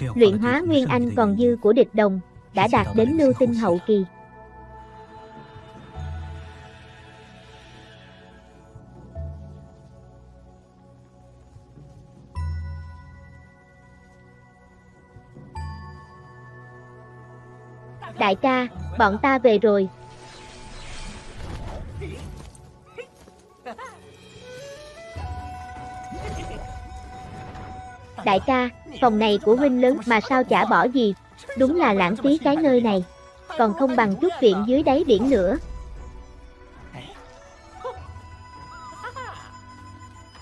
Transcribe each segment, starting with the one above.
luyện hóa nguyên anh còn dư của địch đồng, đã đạt đến lưu tinh hậu kỳ. Đại ca, bọn ta về rồi. Đại ca, phòng này của huynh lớn mà sao chả bỏ gì, đúng là lãng phí cái nơi này, còn không bằng chút viện dưới đáy biển nữa.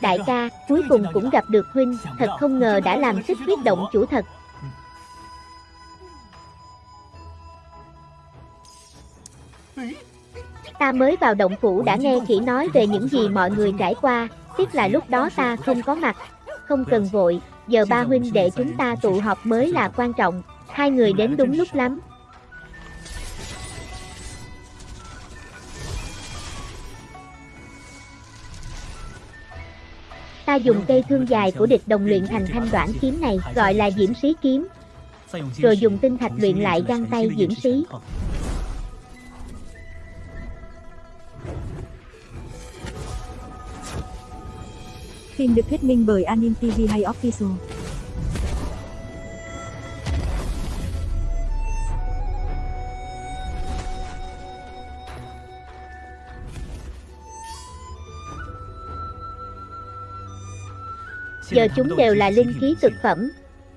Đại ca, cuối cùng cũng gặp được huynh, thật không ngờ đã làm xích huyết động chủ thật. Ta mới vào động phủ đã nghe kỹ nói về những gì mọi người trải qua, tiếc là lúc đó ta không có mặt. Không cần vội, giờ ba huynh đệ chúng ta tụ họp mới là quan trọng, hai người đến đúng lúc lắm. Ta dùng cây thương dài của địch đồng luyện thành thanh đoạn kiếm này, gọi là diễm sĩ kiếm, rồi dùng tinh thạch luyện lại găng tay diễm sĩ. Phim được thuyết minh bởi Anin TV hay Official. Giờ chúng đều là linh khí cực phẩm.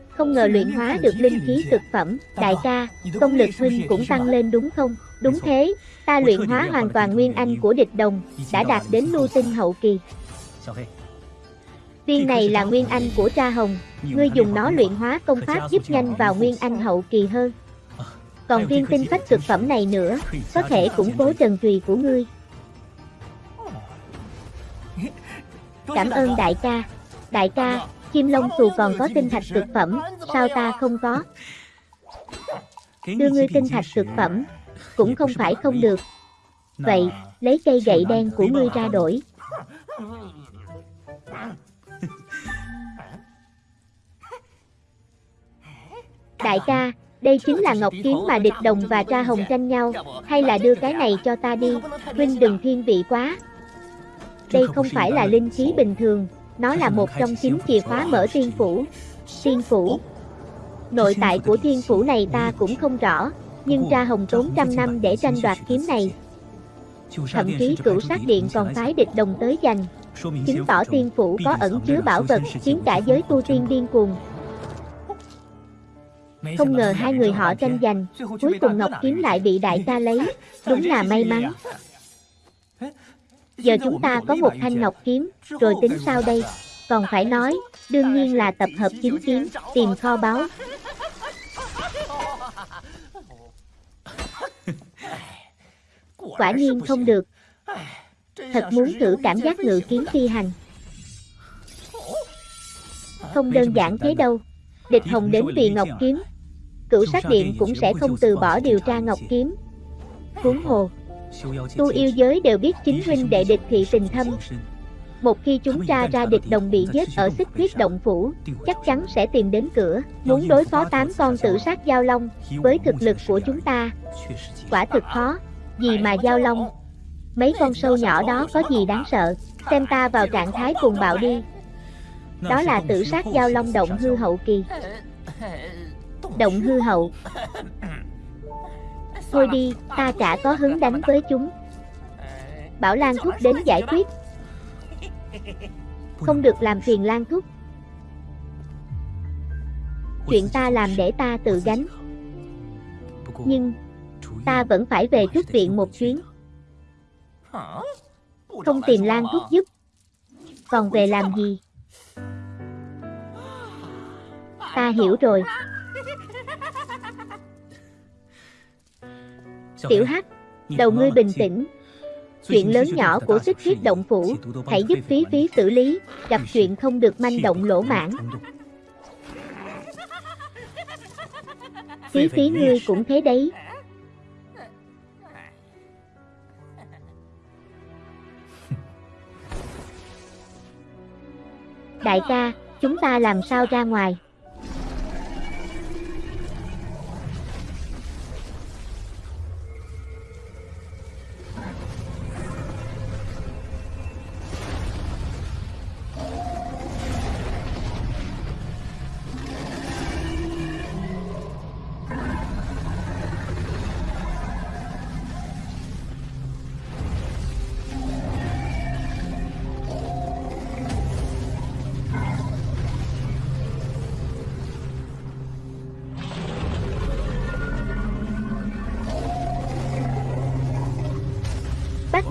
Không ngờ luyện hóa được linh khí cực phẩm, đại ca, công lực huynh cũng tăng lên đúng không? Đúng thế, ta luyện hóa hoàn toàn nguyên anh của địch đồng, đã đạt đến lưu tinh hậu kỳ. Viên này là nguyên anh của tra hồng, ngươi dùng nó luyện hóa công pháp giúp nhanh vào nguyên anh hậu kỳ hơn. Còn viên tinh phách cực phẩm này nữa, có thể củng cố trần trùy của ngươi. Cảm ơn đại ca. Đại ca, chim lông xù còn có tinh thạch cực phẩm, sao ta không có? Đưa ngươi tinh thạch cực phẩm, cũng không phải không được. Vậy, lấy cây gậy đen của ngươi ra đổi. Đại ca, đây chính là ngọc kiếm mà địch đồng và tra hồng tranh nhau, hay là đưa cái này cho ta đi, huynh đừng thiên vị quá. Đây không phải là linh khí bình thường, nó là một trong chín chìa khóa mở tiên phủ. Tiên phủ Nội tại của thiên phủ này ta cũng không rõ, nhưng tra hồng tốn trăm năm để tranh đoạt kiếm này. Thậm chí cửu sát điện còn phái địch đồng tới giành, chứng tỏ tiên phủ có ẩn chứa bảo vật khiến cả giới tu tiên điên cuồng. Không ngờ hai người họ tranh giành, cuối cùng Ngọc Kiếm lại bị đại ca lấy, đúng là may mắn. Giờ chúng ta có một thanh Ngọc Kiếm, rồi tính sao đây? Còn phải nói, đương nhiên là tập hợp chính kiếm, tìm kho báu. Quả nhiên không được. Thật muốn thử cảm giác ngự kiếm phi hành. Không đơn giản thế đâu. Địch Hồng đến vì Ngọc Kiếm, cửu sát điện cũng sẽ không từ bỏ điều tra Ngọc Kiếm. Huống hồ, tu yêu giới đều biết chính huynh đệ địch thị tình thâm. Một khi chúng tra ra địch đồng bị giết ở xích huyết động phủ, chắc chắn sẽ tìm đến cửa, muốn đối phó tám con tự sát giao long, với thực lực của chúng ta. Quả thực khó, gì mà giao long. Mấy con sâu nhỏ đó có gì đáng sợ, xem ta vào trạng thái cuồng bạo đi. Đó là tự sát giao long động hư hậu kỳ. Động hư hậu. Thôi đi, ta chả có hứng đánh với chúng. Bảo Lan Thúc đến giải quyết. Không được làm phiền Lan Thúc. Chuyện ta làm để ta tự gánh. Nhưng Ta vẫn phải về trúc viện một chuyến. Không tìm Lan Thúc giúp. Còn về làm gì? Ta hiểu rồi. Tiểu Hắc, đầu ngươi bình tĩnh. Chuyện lớn nhỏ của xích huyết động phủ, hãy giúp phí phí xử lý, gặp chuyện không được manh động lỗ mãn. Phí phí ngươi cũng thế đấy. Đại ca, chúng ta làm sao ra ngoài?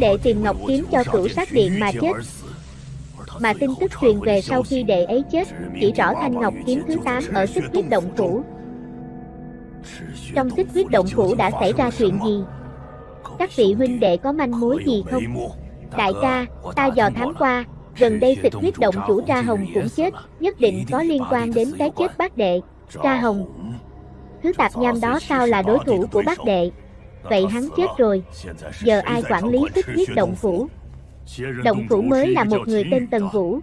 Đệ tìm ngọc kiếm cho cửu sát điện mà chết. Mà tin tức truyền về sau khi đệ ấy chết, chỉ rõ thanh ngọc kiếm thứ 8 ở xích huyết động phủ. Trong xích huyết động phủ đã xảy ra chuyện gì? Các vị huynh đệ có manh mối gì không? Đại ca, ta dò thám qua, gần đây xích huyết động chủ Tra Hồng cũng chết, nhất định có liên quan đến cái chết bác đệ. Tra Hồng, thứ tạp nham đó sao là đối thủ của bác đệ? Vậy hắn chết rồi, giờ ai quản lý xích huyết động phủ? Động phủ mới là một người tên Tần Vũ,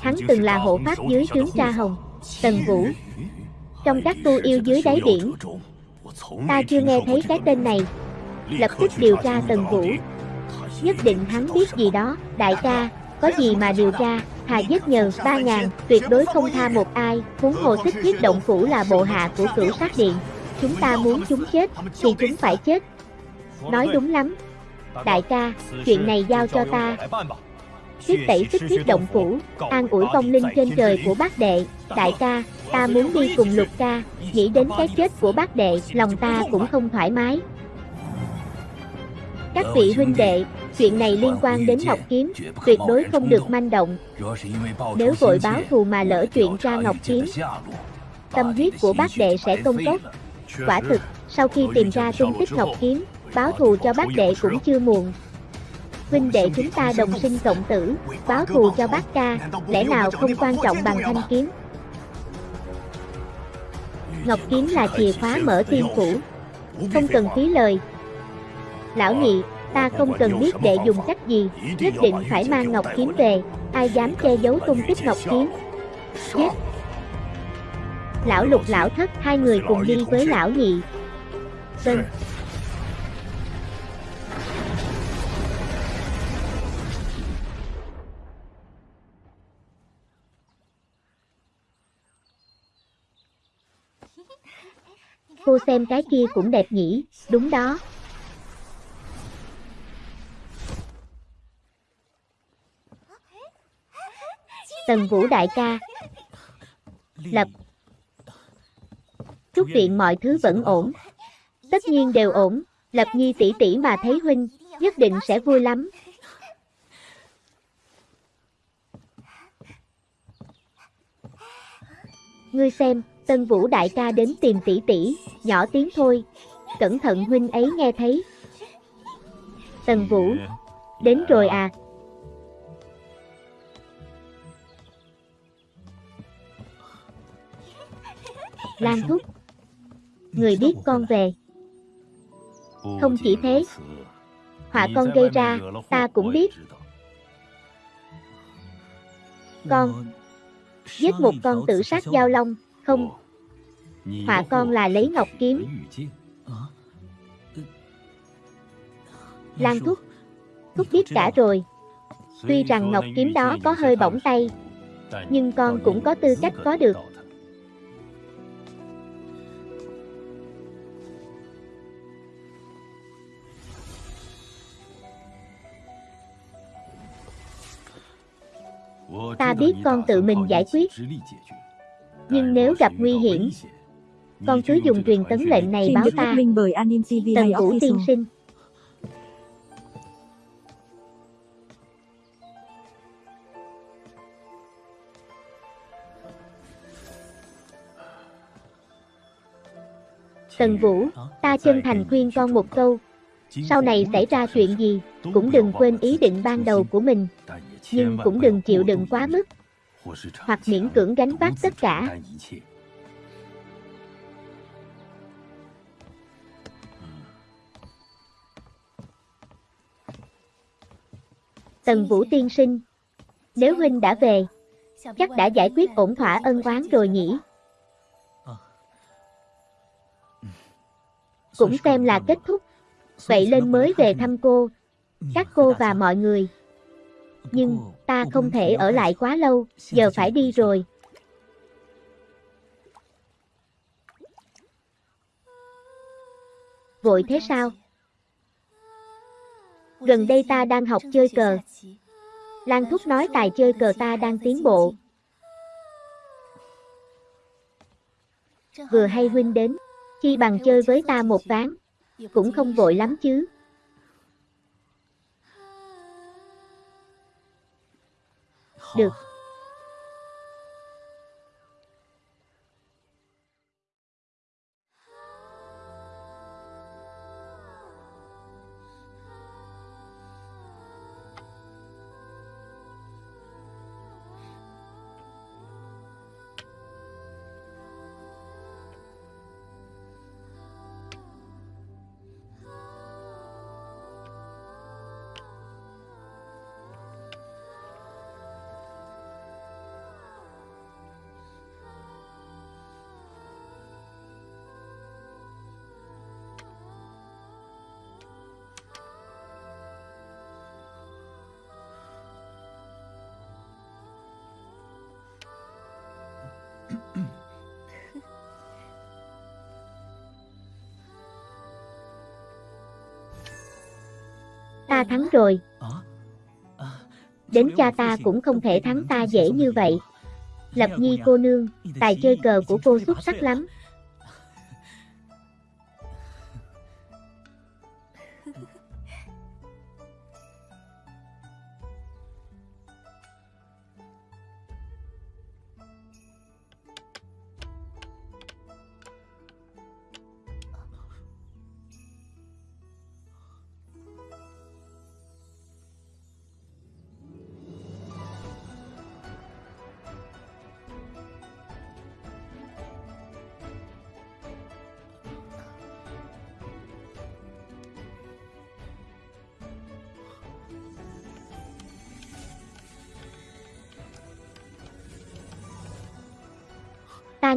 hắn từng là hộ pháp dưới trướng Tra Hồng. Tần Vũ, trong các tu yêu dưới đáy biển, ta chưa nghe thấy cái tên này. Lập tức điều tra Tần Vũ, nhất định hắn biết gì đó, đại ca, có gì mà điều tra, thà giết nhờ ba ngàn, tuyệt đối không tha một ai, huống hồ xích huyết động phủ là bộ hạ của cửu sát điện. Chúng ta muốn chúng chết, thì chúng phải chết. Nói đúng lắm. Đại ca, chuyện này giao cho ta. Huyết tẩy xích huyết động phủ, an ủi vong linh trên trời của bác đệ. Đại ca, ta muốn đi cùng lục ca, nghĩ đến cái chết của bác đệ, lòng ta cũng không thoải mái. Các vị huynh đệ, chuyện này liên quan đến Ngọc Kiếm, tuyệt đối không được manh động. Nếu vội báo thù mà lỡ chuyện ra Ngọc Kiếm, tâm huyết của bác đệ sẽ công cốc. Quả thực, sau khi tìm ra tung tích Ngọc Kiếm, báo thù cho bác đệ cũng chưa muộn. Huynh đệ chúng ta đồng sinh cộng tử, báo thù cho bác ca, lẽ nào không quan trọng bằng thanh kiếm. Ngọc Kiếm là chìa khóa mở tiên phủ, không cần phí lời. Lão nhị, ta không cần biết đệ dùng cách gì, nhất định phải mang Ngọc Kiếm về, ai dám che giấu tung tích Ngọc Kiếm. Giết! Lão lục lão thất hai người cùng đi với lão nhị. Vâng. Cô xem cái kia cũng đẹp nhỉ, đúng đó. Tần Vũ đại ca. Lập. Chúc viện mọi thứ vẫn ổn. Tất nhiên đều ổn, Lập Nhi tỷ tỷ mà thấy huynh, nhất định sẽ vui lắm. Ngươi xem, Tân Vũ đại ca đến tìm tỷ tỷ, nhỏ tiếng thôi. Cẩn thận huynh ấy nghe thấy. Tần Vũ, đến rồi à, Lan Thúc Người biết con về? Không chỉ thế Họa con gây ra Ta cũng biết. Con Giết một con tự sát giao long Không? Họa con là lấy ngọc kiếm. Lan Thúc. Thúc biết cả rồi. Tuy rằng ngọc kiếm đó có hơi bỏng tay Nhưng con cũng có tư cách có được. Ta biết con tự mình giải quyết Nhưng nếu gặp nguy hiểm Con cứ dùng truyền tấn lệnh này báo ta. Tần Vũ tiên sinh. Tần Vũ, ta chân thành khuyên con một câu. Sau này xảy ra chuyện gì Cũng đừng quên ý định ban đầu của mình. nhưng cũng đừng chịu đựng quá mức, hoặc miễn cưỡng gánh vác tất cả. Tần Vũ tiên sinh, nếu huynh đã về, chắc đã giải quyết ổn thỏa ân oán rồi nhỉ? Cũng xem là kết thúc. Vậy lên mới về thăm cô, các cô và mọi người. Nhưng, ta không thể ở lại quá lâu, giờ phải đi rồi. Vội thế sao? Gần đây ta đang học chơi cờ. Lan Thúc nói tài chơi cờ ta đang tiến bộ. Vừa hay huynh đến, chi bằng chơi với ta một ván, cũng không vội lắm chứ. Được. Thắng rồi, đến cha ta cũng không thể thắng ta dễ như vậy. Lập Nhi cô nương, tài chơi cờ của cô xuất sắc lắm.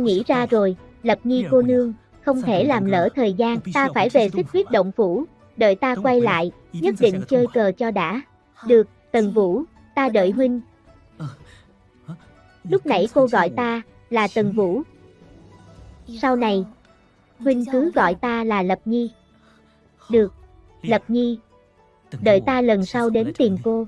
Nghĩ ra rồi, Lập Nhi cô nương, không thể làm lỡ thời gian, ta phải về xích huyết động phủ, đợi ta quay lại, nhất định chơi cờ cho đã. Được, Tần Vũ, ta đợi huynh. Lúc nãy cô gọi ta là Tần Vũ. Sau này, huynh cứ gọi ta là Lập Nhi. Được, Lập Nhi, đợi ta lần sau đến tìm cô.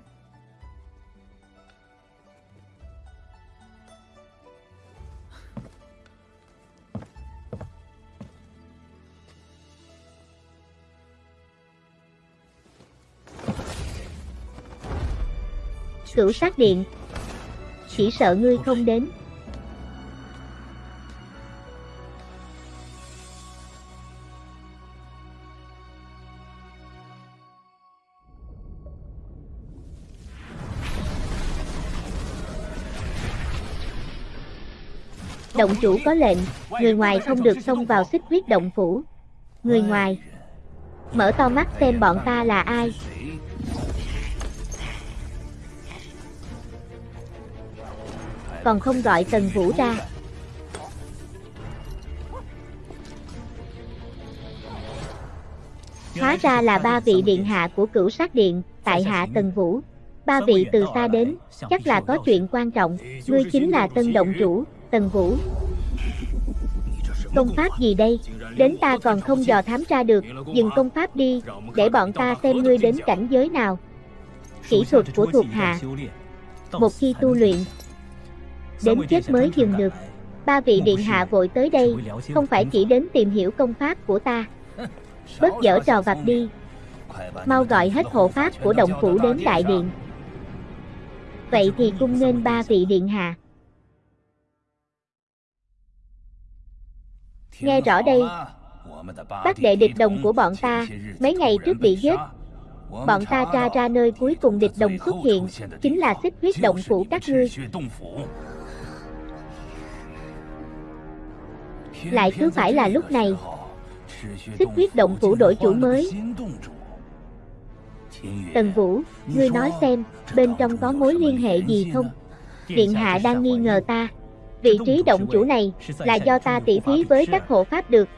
Cửu sát điện Chỉ sợ ngươi không đến Động chủ có lệnh, người ngoài không được xông vào xích huyết động phủ. Người ngoài, mở to mắt xem bọn ta là ai. Còn không gọi Tần Vũ ra. Hóa ra là ba vị điện hạ của cửu sát điện, tại hạ Tần Vũ. Ba vị từ xa đến, chắc là có chuyện quan trọng. Ngươi chính là tân động chủ, Tần Vũ. Công pháp gì đây? Đến ta còn không dò thám ra được, dừng công pháp đi, để bọn ta xem ngươi đến cảnh giới nào. Kỹ thuật của thuộc hạ Một khi tu luyện, đến chết mới dừng được. Ba vị điện hạ vội tới đây, không phải chỉ đến tìm hiểu công pháp của ta. Bớt dở trò vặt đi. Mau gọi hết hộ pháp của động phủ đến đại điện. Vậy thì cung nên ba vị điện hạ. Nghe rõ đây, bác đệ địch đồng của bọn ta, mấy ngày trước bị giết. Bọn ta tra ra nơi cuối cùng địch đồng xuất hiện, chính là xích huyết động phủ các ngươi. Lại cứ phải là lúc này. Xích huyết động phủ đổi chủ mới. Tần Vũ, ngươi nói xem Bên trong có mối liên hệ gì không? Điện hạ đang nghi ngờ ta. Vị trí động chủ này Là do ta tỉ thí với các hộ pháp được.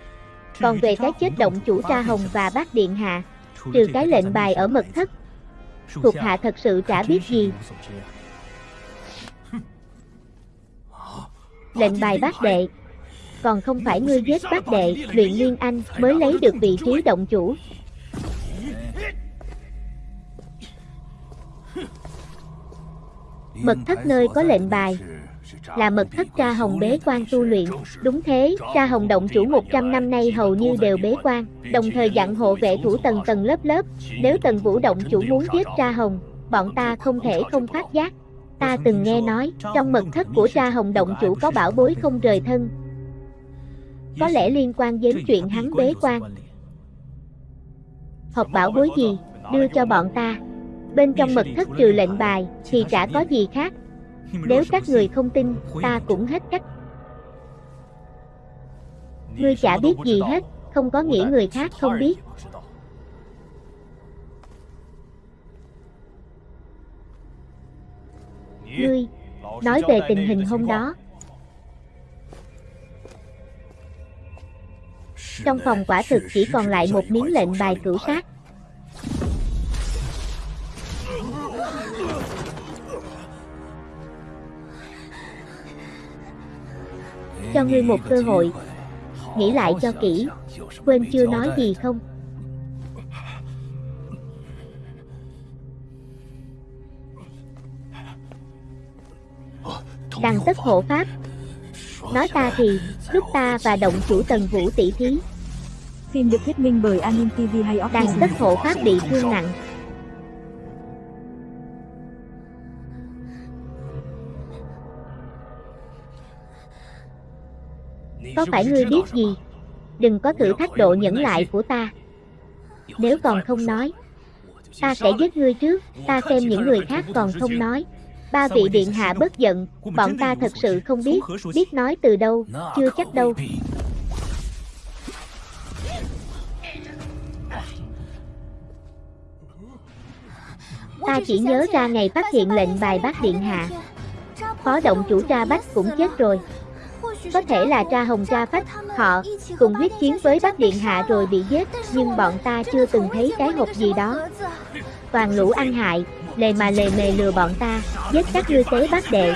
Còn về cái chết động chủ Tra Hồng và bác điện hạ Trừ cái lệnh bài ở mật thất Thuộc hạ thật sự chả biết gì. Lệnh bài bác đệ còn không phải ngươi giết bác đệ, luyện liên anh mới lấy được vị trí động chủ. Mật thất nơi có lệnh bài là mật thất tra hồng bế quan tu luyện. Đúng thế, tra hồng động chủ 100 năm nay hầu như đều bế quan, đồng thời dặn hộ vệ thủ tầng tầng lớp lớp. Nếu tầng vũ động chủ muốn giết tra hồng, bọn ta không thể không phát giác. Ta từng nghe nói, trong mật thất của tra hồng động chủ có bảo bối không rời thân. Có lẽ liên quan đến chuyện hắn bế quan. Học bảo bối gì, đưa cho bọn ta. Bên trong mật thất trừ lệnh bài, thì chả có gì khác. Nếu các người không tin, ta cũng hết cách. Ngươi chả biết gì hết, không có nghĩa người khác không biết. Ngươi, nói về tình hình hôm đó. Trong phòng quả thực chỉ còn lại một miếng lệnh bài cửu sát. Cho ngươi một cơ hội, nghĩ lại cho kỹ, quên chưa nói gì không? Đằng tất hộ pháp Nói ta thì, lúc ta và động chủ tần vũ tỷ thí Phim được thuyết minh bởi Anim TV hay Office. tất hộ pháp bị thương nặng Có phải ngươi biết gì? Đừng có thử thách độ nhẫn lại của ta Nếu còn không nói Ta sẽ giết ngươi trước Ta xem những người khác còn không nói Ba vị điện hạ bất giận Bọn ta thật sự không biết Biết nói từ đâu Chưa chắc đâu. Ta chỉ nhớ ra ngày phát hiện lệnh bài bác điện hạ. Phó động chủ tra bách cũng chết rồi. Có thể là tra hồng tra phách Họ cùng huyết chiến với bác điện hạ rồi bị giết Nhưng bọn ta chưa từng thấy cái hộp gì đó. Toàn lũ ăn hại Lề mà lề mề lừa bọn ta, Giết các ngươi tế bác đệ.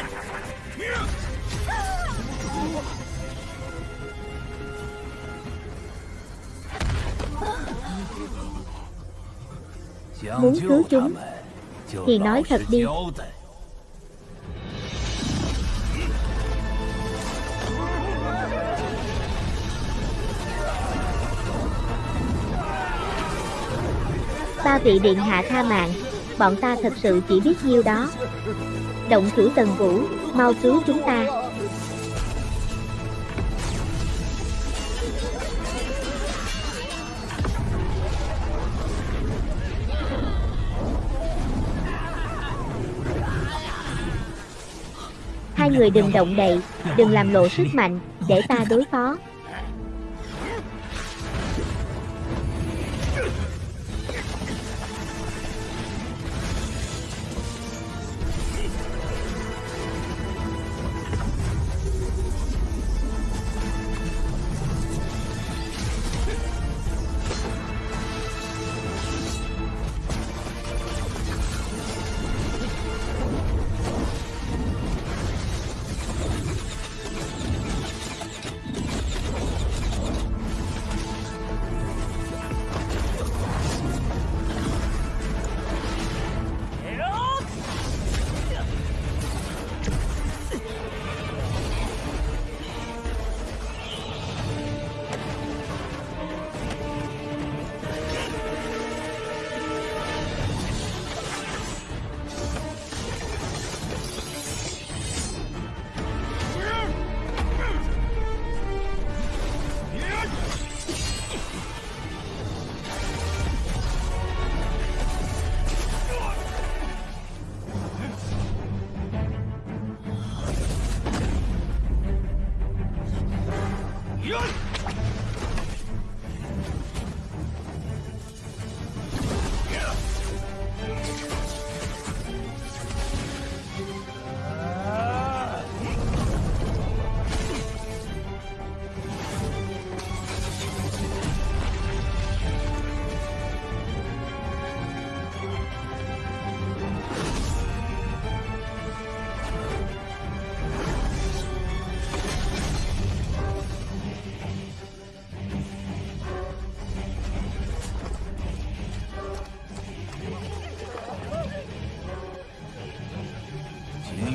Muốn cứu chúng, Thì nói thật đi. Ba vị điện hạ tha mạng. Bọn ta thật sự chỉ biết nhiêu đó. Động thủ tần vũ, Mau cứu chúng ta. Hai người đừng động đậy, Đừng làm lộ sức mạnh Để ta đối phó.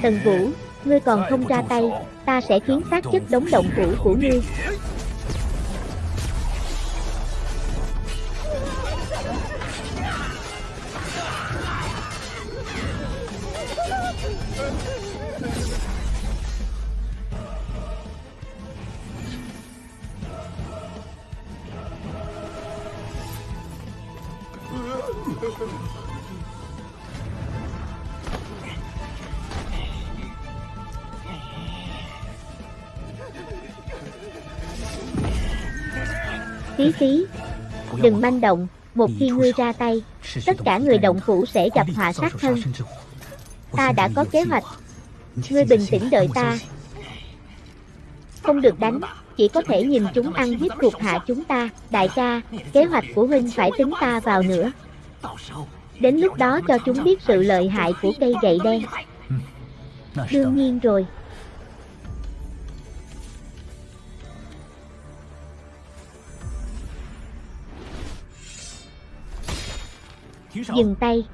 Tần Vũ, ngươi còn không ra tay, ta sẽ khiến xác chất đống động phủ của ngươi. Đừng manh động, một khi ngươi ra tay, tất cả người động phủ sẽ gặp họa sát thân. Ta đã có kế hoạch, ngươi bình tĩnh đợi ta. Không được đánh, chỉ có thể nhìn chúng ăn hiếp thuộc hạ chúng ta. Đại ca, kế hoạch của huynh phải tính ta vào nữa. Đến lúc đó cho chúng biết sự lợi hại của cây gậy đen. Đương nhiên rồi. Dừng tay.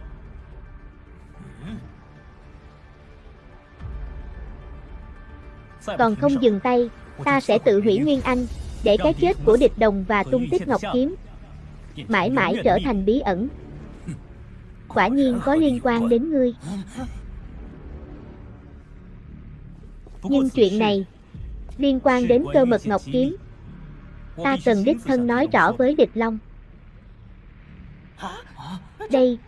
Còn không dừng tay, ta sẽ tự hủy Nguyên Anh, để cái chết của địch đồng và tung tích Ngọc Kiếm mãi mãi trở thành bí ẩn. Quả nhiên có liên quan đến ngươi. Nhưng chuyện này liên quan đến cơ mật Ngọc Kiếm. Ta cần đích thân nói rõ với địch Long. Đây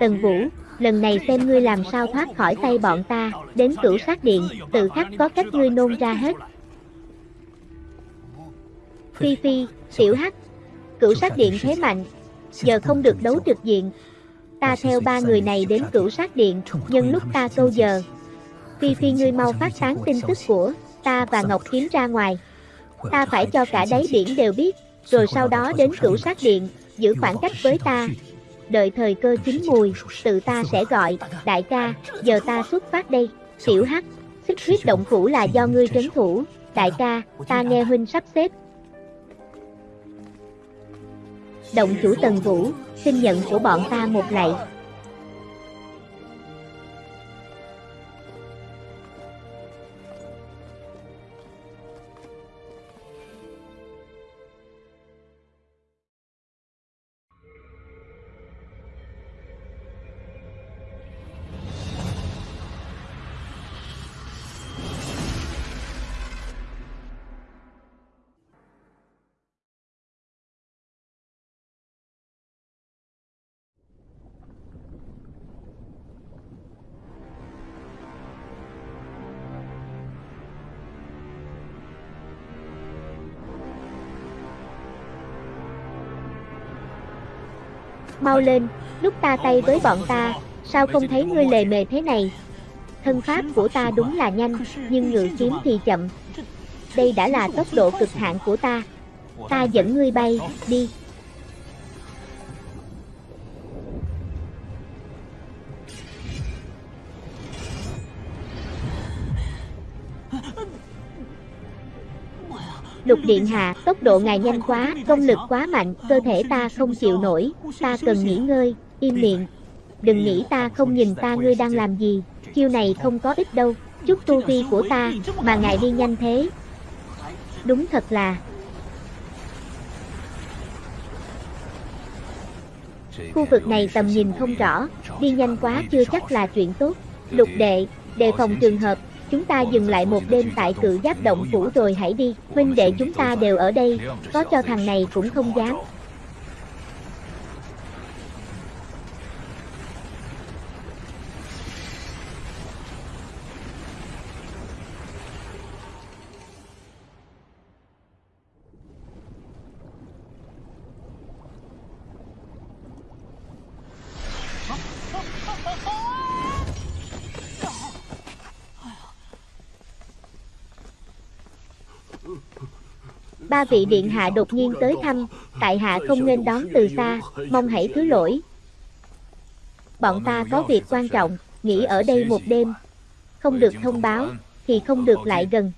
Tần Vũ, lần này xem ngươi làm sao thoát khỏi tay bọn ta, đến cửu sát điện, tự khắc có cách ngươi nôn ra hết. Phi Phi, Tiểu Hắc, cửu sát điện thế mạnh, giờ không được đấu trực diện. Ta theo ba người này đến cửu sát điện, nhân lúc ta câu giờ. Phi Phi ngươi mau phát tán tin tức của ta và Ngọc Kiếm ra ngoài. Ta phải cho cả đáy biển đều biết, rồi sau đó đến cửu sát điện, giữ khoảng cách với ta, đợi thời cơ chín mùi, tự ta sẽ gọi, đại ca, giờ ta xuất phát đây, tiểu hắc, xích huyết động phủ là do ngươi trấn thủ, đại ca, ta nghe huynh sắp xếp. Động chủ Tần Vũ, xin nhận của bọn ta một lạy. Mau lên, lúc ta tay với bọn ta, sao không thấy ngươi lề mề thế này? Thân pháp của ta đúng là nhanh, nhưng ngự kiếm thì chậm. Đây đã là tốc độ cực hạn của ta. Ta dẫn ngươi bay, đi. Lục Điện Hạ, tốc độ ngài nhanh quá, công lực quá mạnh, cơ thể ta không chịu nổi, ta cần nghỉ ngơi, im miệng. Đừng nghĩ ta không nhìn ta ngươi đang làm gì, chiêu này không có ích đâu, chút tu vi của ta, mà ngài đi nhanh thế. Đúng thật là... Khu vực này tầm nhìn không rõ, đi nhanh quá chưa chắc là chuyện tốt. Lục đệ, đề phòng trường hợp Chúng ta dừng lại một đêm tại cự giáp động phủ rồi hãy đi. Huynh đệ chúng ta đều ở đây. Có cho thằng này cũng không dám. Ba vị điện hạ đột nhiên tới thăm, tại hạ không nên đón từ xa, mong hãy thứ lỗi. Bọn ta có việc quan trọng, nghỉ ở đây một đêm. Không được thông báo, thì không được lại gần.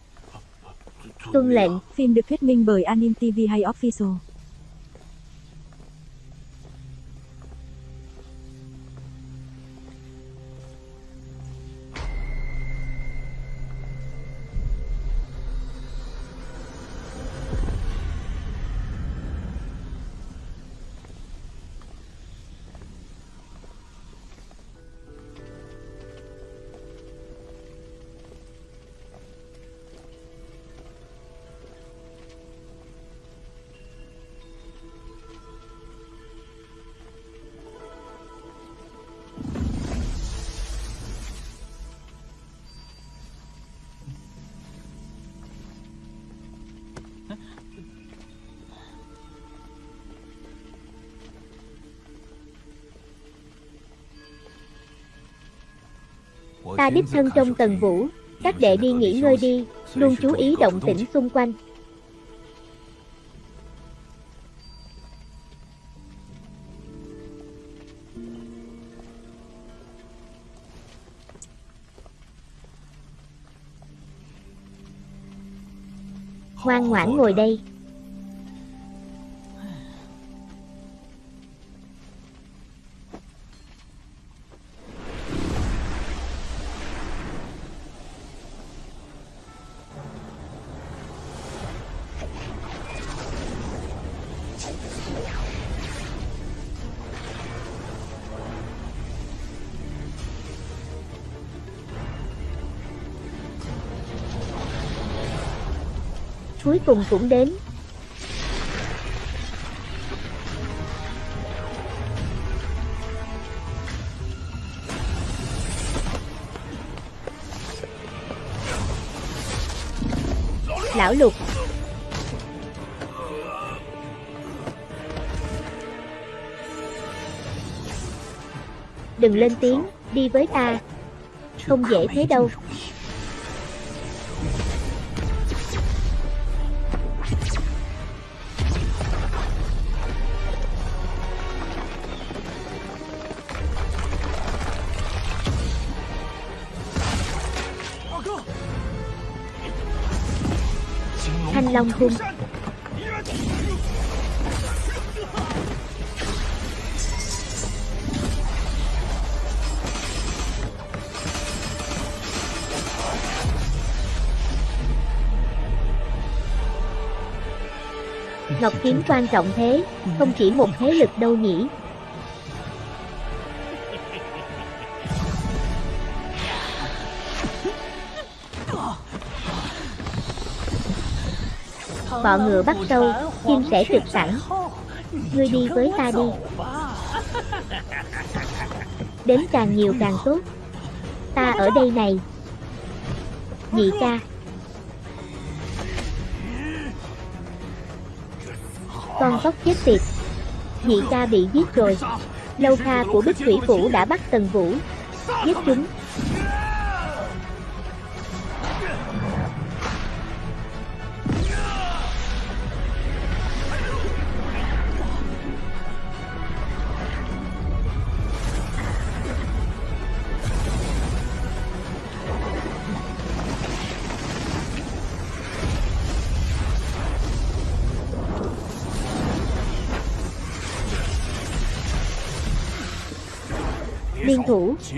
Tuân lệnh. Phim được thuyết minh bởi Anim TV hay Official. Ta đích thân trong tầng vũ, các đệ đi nghỉ ngơi đi, luôn chú ý động tĩnh xung quanh. Ngoan ngoãn ngồi đây. Cuối cùng cũng đến. Lão lục. Đừng lên tiếng, đi với ta. Không dễ thế đâu. Long Cung Ngọc Kiếm quan trọng thế, không chỉ một thế lực đâu nhỉ? Bọ ngựa bắt sâu, chim sẽ trực sẵn. Ngươi đi với ta đi. Đến càng nhiều càng tốt. Ta ở đây này. Nhị ca. Con tóc chết tiệt. Nhị ca bị giết rồi. Lâu Kha của Bích Thủy Phủ đã bắt Tần Vũ. Giết chúng.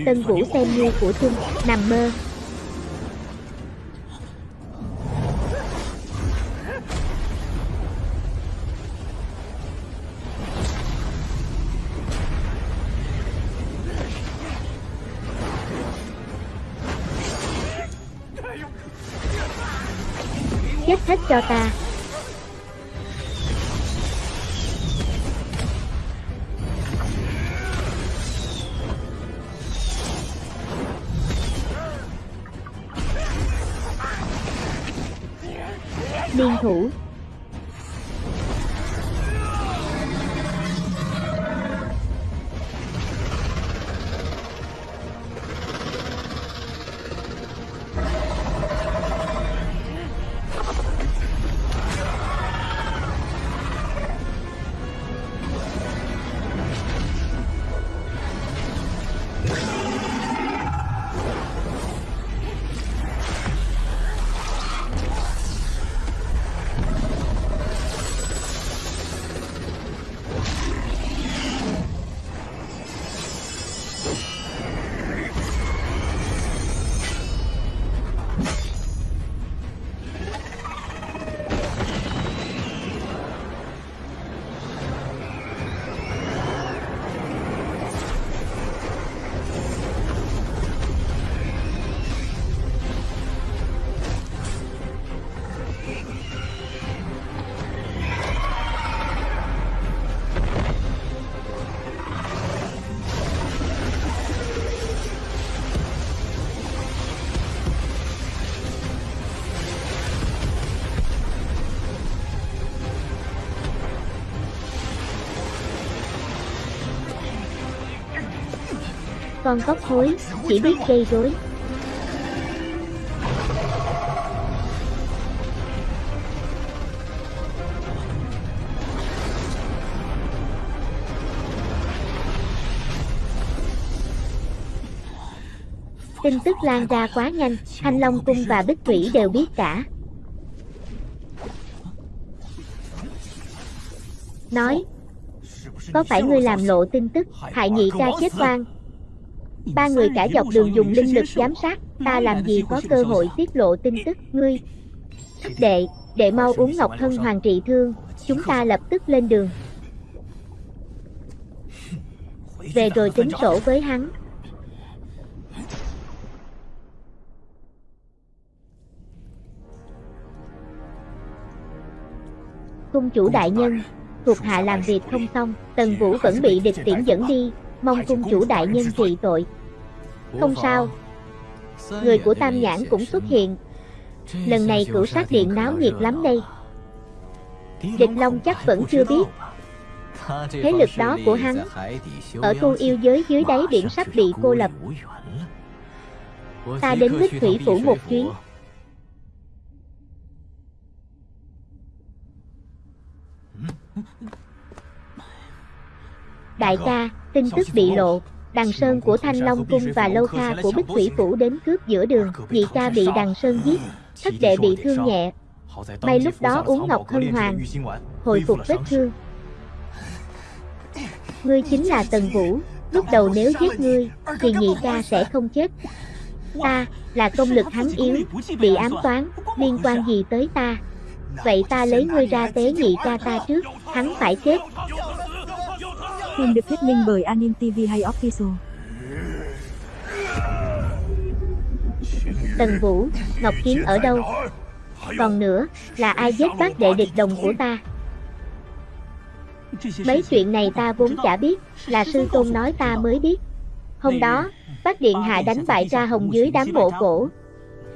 Tân Vũ xem như của chung, nằm mơ. Chết hết cho ta. con vóc hối, chỉ biết gây rối. Tin tức lan ra quá nhanh, Thanh Long Cung và Bích Thủy đều biết cả. Nói, có phải ngươi làm lộ tin tức, hại nhị ca chết quan, Ba người cả dọc đường dùng linh lực giám sát, ta làm gì có cơ hội tiết lộ tin tức, ngươi. Đệ, đệ mau uống ngọc thân hoàng trị thương, chúng ta lập tức lên đường. Về rồi tính sổ với hắn. Cung chủ đại nhân, thuộc hạ làm việc không xong, Tần Vũ vẫn bị địch tiễn dẫn đi, mong cung chủ đại nhân trị tội. Không sao, người của Tam Nhãn cũng xuất hiện. Lần này cửu sát điện náo nhiệt lắm đây. Địch Long chắc vẫn chưa biết. Thế lực đó của hắn, ở tu yêu giới dưới đáy biển sắp bị cô lập. Ta đến Bích Thủy Phủ một chuyến, Đại ca, tin tức bị lộ, Đằng Sơn của Thanh Long Cung và Lâu Kha của Bích Thủy Phủ đến cướp giữa đường, nhị ca bị Đằng Sơn giết, thất đệ bị thương nhẹ. May lúc đó uống Ngọc Hân Hoàng, hồi phục vết thương. Ngươi chính là Tần Vũ, lúc đầu nếu giết ngươi, thì nhị ca sẽ không chết. Ta, là công lực hắn yếu, bị ám toán, liên quan gì tới ta? Vậy ta lấy ngươi ra tế nhị ca ta trước, hắn phải chết. Phim được thuyết minh bởi Anim TV hay Official. Tần Vũ, Ngọc Kiếm ở đâu? Còn nữa, là ai giết bác đệ địch đồng của ta? Mấy chuyện này ta vốn chả biết, là sư tôn nói ta mới biết. Hôm đó, bác điện hạ đánh bại Ra Hồng dưới đám mộ cổ.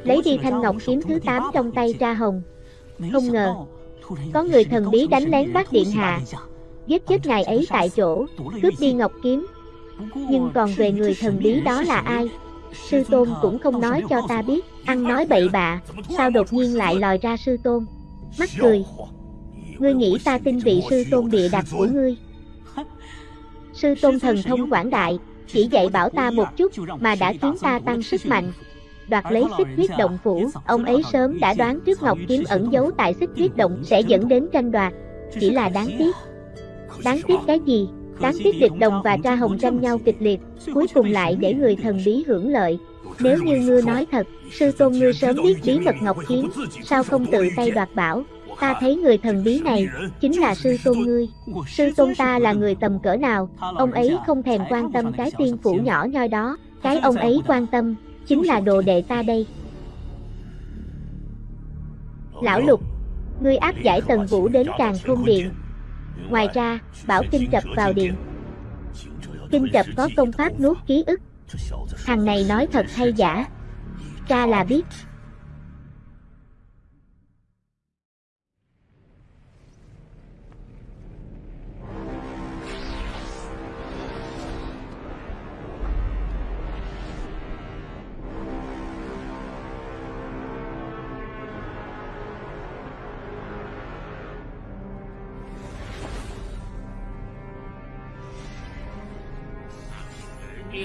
Lấy đi thanh ngọc kiếm thứ 8 trong tay Ra Hồng. Không ngờ, có người thần bí đánh lén bác điện hạ, giết chết ngài ấy tại chỗ, cướp đi ngọc kiếm. Nhưng còn về người thần bí đó là ai? Sư Tôn cũng không nói cho ta biết, ăn nói bậy bạ, sao đột nhiên lại lòi ra Sư Tôn? Mắt cười. Ngươi nghĩ ta tin vị Sư Tôn địa đặt của ngươi? Sư Tôn thần thông quảng đại, chỉ dạy bảo ta một chút mà đã khiến ta tăng sức mạnh. Đoạt lấy xích huyết động phủ, ông ấy sớm đã đoán trước Ngọc Kiếm ẩn giấu tại xích huyết động sẽ dẫn đến tranh đoạt. Chỉ là đáng tiếc, Đáng tiếc cái gì? Đáng tiếc địch đồng và tra hồng tranh nhau kịch liệt, cuối cùng lại để người thần bí hưởng lợi. Nếu như ngươi nói thật, sư tôn ngươi sớm biết bí mật Ngọc Kiếm, sao không tự tay đoạt bảo? Ta thấy người thần bí này, chính là sư tôn ngươi. Sư tôn ta là người tầm cỡ nào, ông ấy không thèm quan tâm cái tiên phủ nhỏ nhoi đó, cái ông ấy quan tâm, chính là đồ đệ ta đây. Lão Lục, ngươi áp giải tần vũ đến càng khôn điện, Ngoài ra, bảo Kinh chập vào điện. Kinh chập có công pháp nuốt ký ức. Thằng này nói thật hay giả? Cha là biết.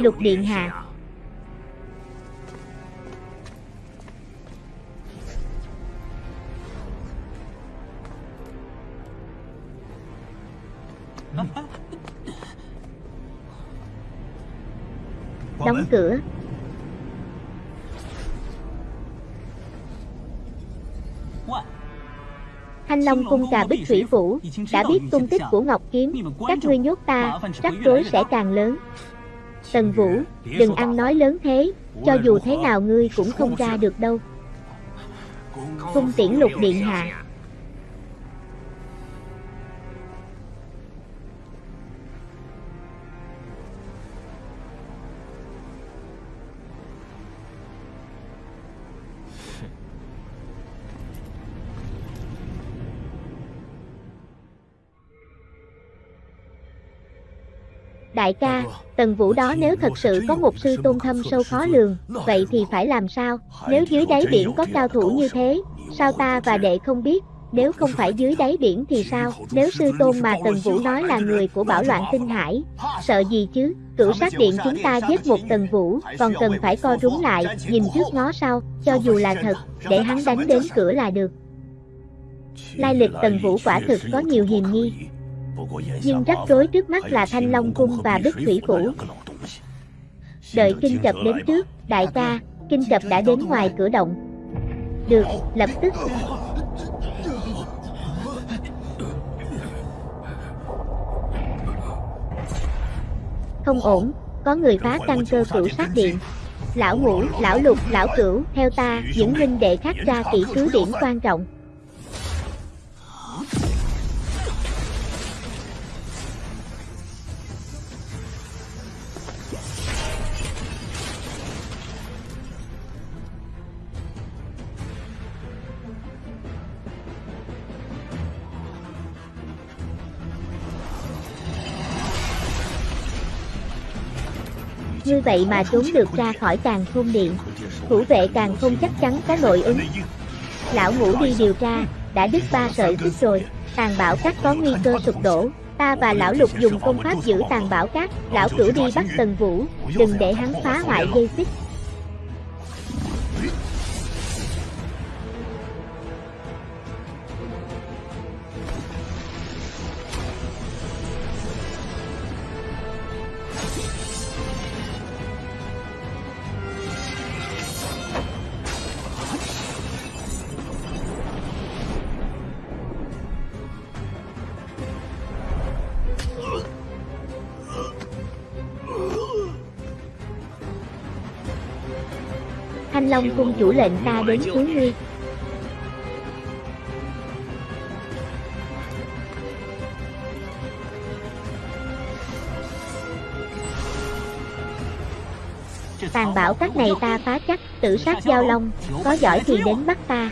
Lục Điện Hạ. Đóng cửa. Thanh Long cung cà bích thủy phủ Đã biết tung tích của Ngọc Kiếm. Các ngươi nhốt ta, Rắc rối sẽ càng lớn. Tần Vũ, đừng ăn nói lớn thế, cho dù thế nào ngươi cũng không ra được đâu. Cung tiễn lục điện hạ Đại ca, Tần Vũ đó nếu thật sự có một sư tôn thâm sâu khó lường, vậy thì phải làm sao? Nếu dưới đáy biển có cao thủ như thế, sao ta và đệ không biết? Nếu không phải dưới đáy biển thì sao? Nếu sư tôn mà Tần Vũ nói là người của bảo loạn tinh hải, sợ gì chứ? Cửu sát điện chúng ta giết một Tần Vũ, còn cần phải co rúm lại, nhìn trước ngó sau, cho dù là thật, để hắn đánh đến cửa là được. Lai lịch Tần Vũ quả thực có nhiều hiềm nghi, nhưng rắc rối trước mắt là Thanh Long Cung và Bích Thủy Phủ. Đợi kinh chập đến trước, đại ca, kinh chập đã đến ngoài cửa động. Được, lập tức. Không ổn, có người phá căn cơ cửu sát điện. Lão ngũ, lão lục, lão cửu, theo ta, những huynh đệ khác ra kỹ cứ điểm quan trọng. Như vậy mà trốn được ra khỏi càng khôn điện. Thủ vệ càng không chắc chắn có nội ứng. Lão ngủ đi điều tra, Đã đứt ba sợi xích rồi. Tàn bảo cát có nguy cơ sụp đổ. Ta và lão lục dùng công pháp giữ tàn bảo cát. Lão cửu đi bắt tần vũ, Đừng để hắn phá hoại dây xích. Long cung chủ lệnh ta đến cứu ngươi Tàn bảo các này ta phá chắc, tử sát giao long, có giỏi thì đến bắt ta.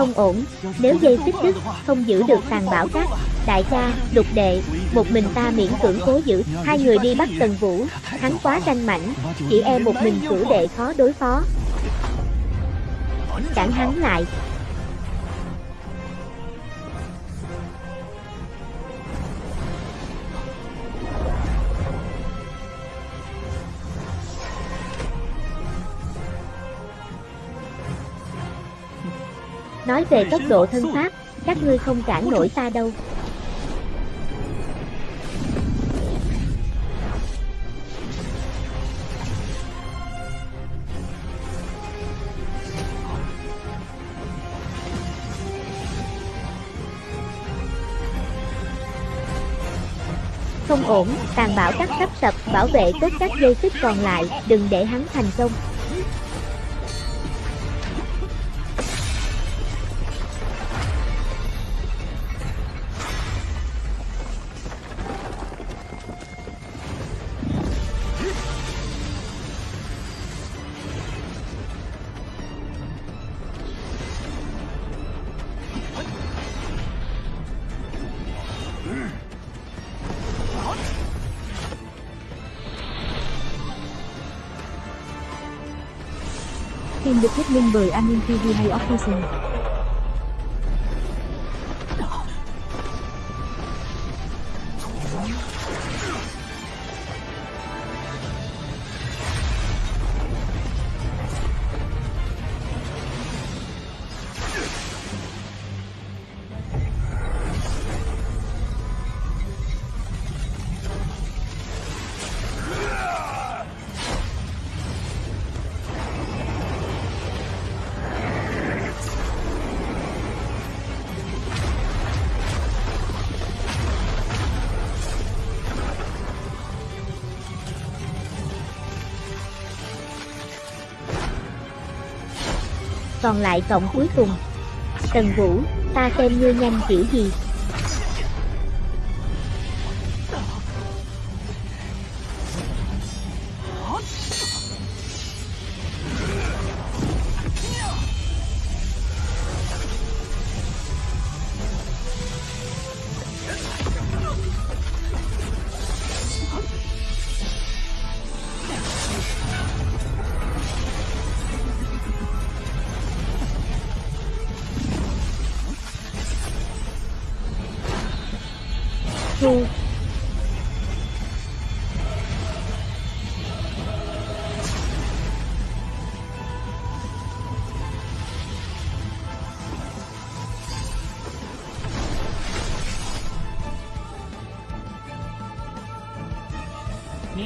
Không ổn, nếu dây xích đứt, không giữ được tàn bảo cát Đại ca, lục đệ, một mình ta miễn cưỡng cố giữ. Hai người đi bắt Tần Vũ, hắn quá tranh mảnh Chỉ e một mình cử đệ khó đối phó. Cản hắn lại Nói về tốc độ thân pháp, các ngươi không cản nổi ta đâu. Không ổn, tàn bạo cắt sắp sập, bảo vệ tốt các dây xích còn lại, đừng để hắn thành công. Phim được thuyết minh bởi An TV hay Official. Còn lại cộng cuối cùng. Tần Vũ, ta xem ngươi nhanh kiểu gì.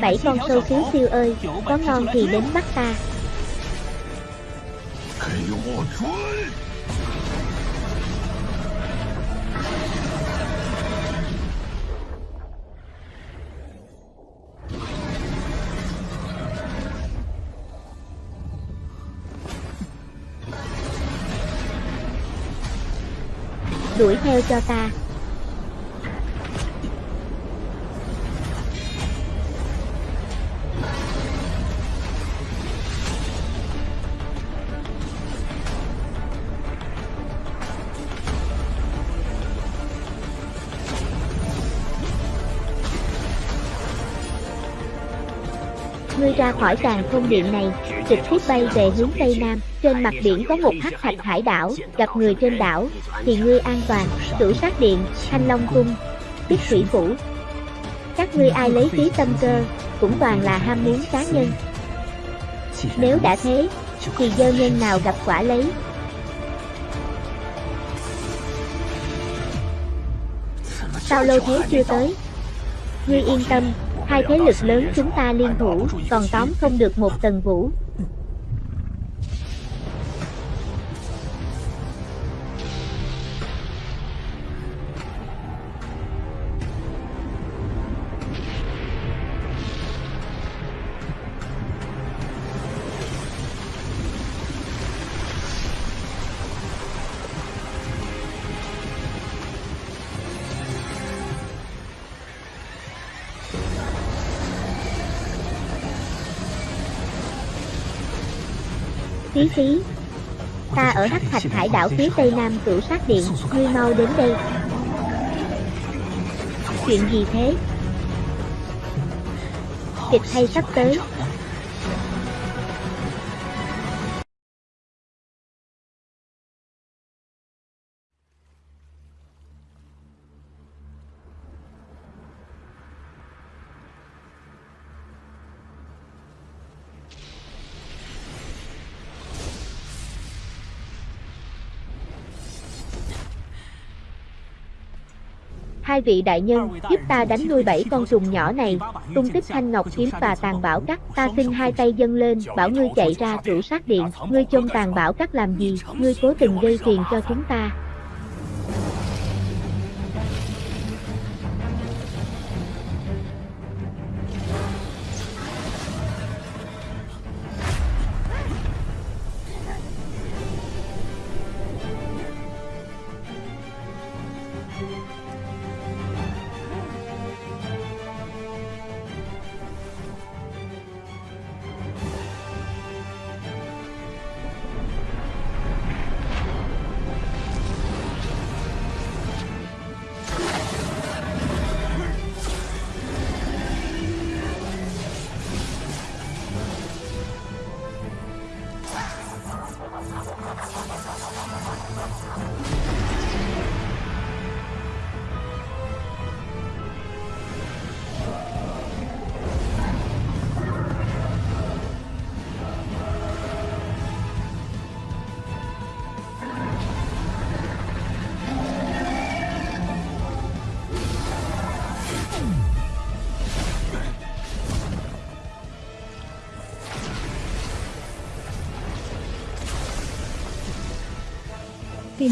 bảy con sâu khí siêu ơi, Có ngon thì đến bắt ta. Đuổi theo cho ta. Khỏi tàn không điện này, trực tiếp bay về hướng Tây Nam, trên mặt biển có một hắc thạch hải đảo, gặp người trên đảo, thì ngươi an toàn, cửu sát điện, thanh long cung, bích thủy phủ. Các ngươi ai lấy phí tâm cơ, cũng toàn là ham muốn cá nhân. Nếu đã thế, thì dơ nhân nào gặp quả lấy. Sao lâu thế chưa tới? Ngươi yên tâm, hai thế lực lớn chúng ta liên thủ, còn tóm không được một tầng vũ. Phí phí. Ta ở Hắc Thạch Hải đảo phía tây nam cửu sát điện, ngươi mau đến đây. Chuyện gì thế? Kịch hay sắp tới? Hai vị đại nhân, giúp ta đánh nuôi bảy con trùng nhỏ này, tung tích thanh ngọc kiếm và tàn bảo cắt, ta xin hai tay dâng lên, bảo ngươi chạy ra cửu sát điện, ngươi chôn tàn bảo cắt làm gì, ngươi cố tình gây phiền cho chúng ta.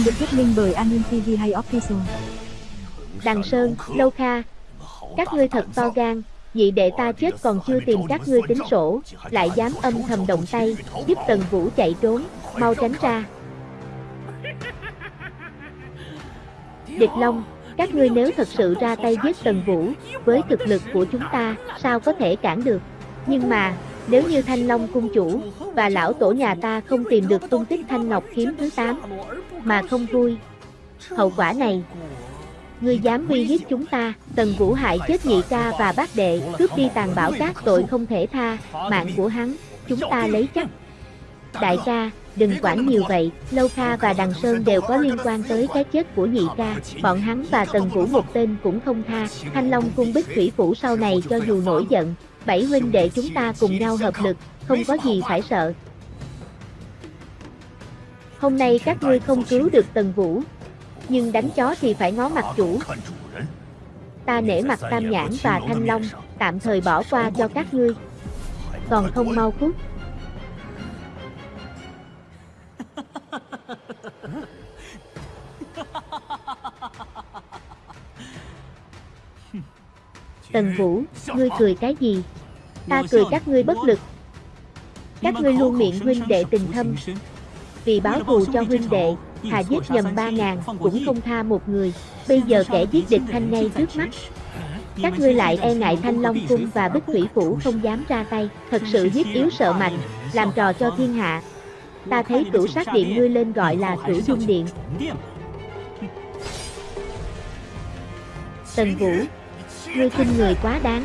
kênh được thuyết minh bởi Anim TV hay Official. Đằng Sơn, Lâu Kha, các ngươi thật to gan, vị đệ ta chết còn chưa tìm các ngươi tính sổ, lại dám âm thầm động tay, giúp Tần Vũ chạy trốn, mau tránh ra. Địch Long, các ngươi nếu thật sự ra tay giết Tần Vũ, với thực lực của chúng ta, sao có thể cản được? Nhưng mà, nếu như Thanh Long cung chủ và lão tổ nhà ta không tìm được tung tích Thanh Ngọc kiếm thứ 8, mà không vui, hậu quả này, ngươi dám uy hiếp chúng ta, Tần Vũ hại chết nhị ca và bác đệ, cướp đi tàn bảo các tội không thể tha, mạng của hắn, chúng ta lấy chắc. Đại ca, đừng quản nhiều vậy, Lâu Kha và Đằng Sơn đều có liên quan tới cái chết của nhị ca, bọn hắn và Tần Vũ một tên cũng không tha, Thanh Long cung bích thủy phủ sau này cho dù nổi giận, bảy huynh đệ chúng ta cùng nhau hợp lực, không có gì phải sợ. Hôm nay các ngươi không cứu được Tần Vũ, nhưng đánh chó thì phải ngó mặt chủ. Ta nể mặt Tam Nhãn và Thanh Long, tạm thời bỏ qua cho các ngươi. Còn không mau cút. Tần Vũ, ngươi cười cái gì? Ta cười các ngươi bất lực. Các ngươi luôn miệng huynh đệ tình thâm. Vì báo thù cho huynh đệ, thà giết nhầm ba ngàn, cũng không tha một người. Bây giờ kẻ giết địch thanh ngay trước mắt. Các ngươi lại e ngại thanh long cung và bích thủy phủ không dám ra tay, thật sự hiếp yếu sợ mạnh, làm trò cho thiên hạ. Ta thấy cửu sát điện ngươi lên gọi là cửu dung điện. Tần Vũ, ngươi khinh người quá đáng.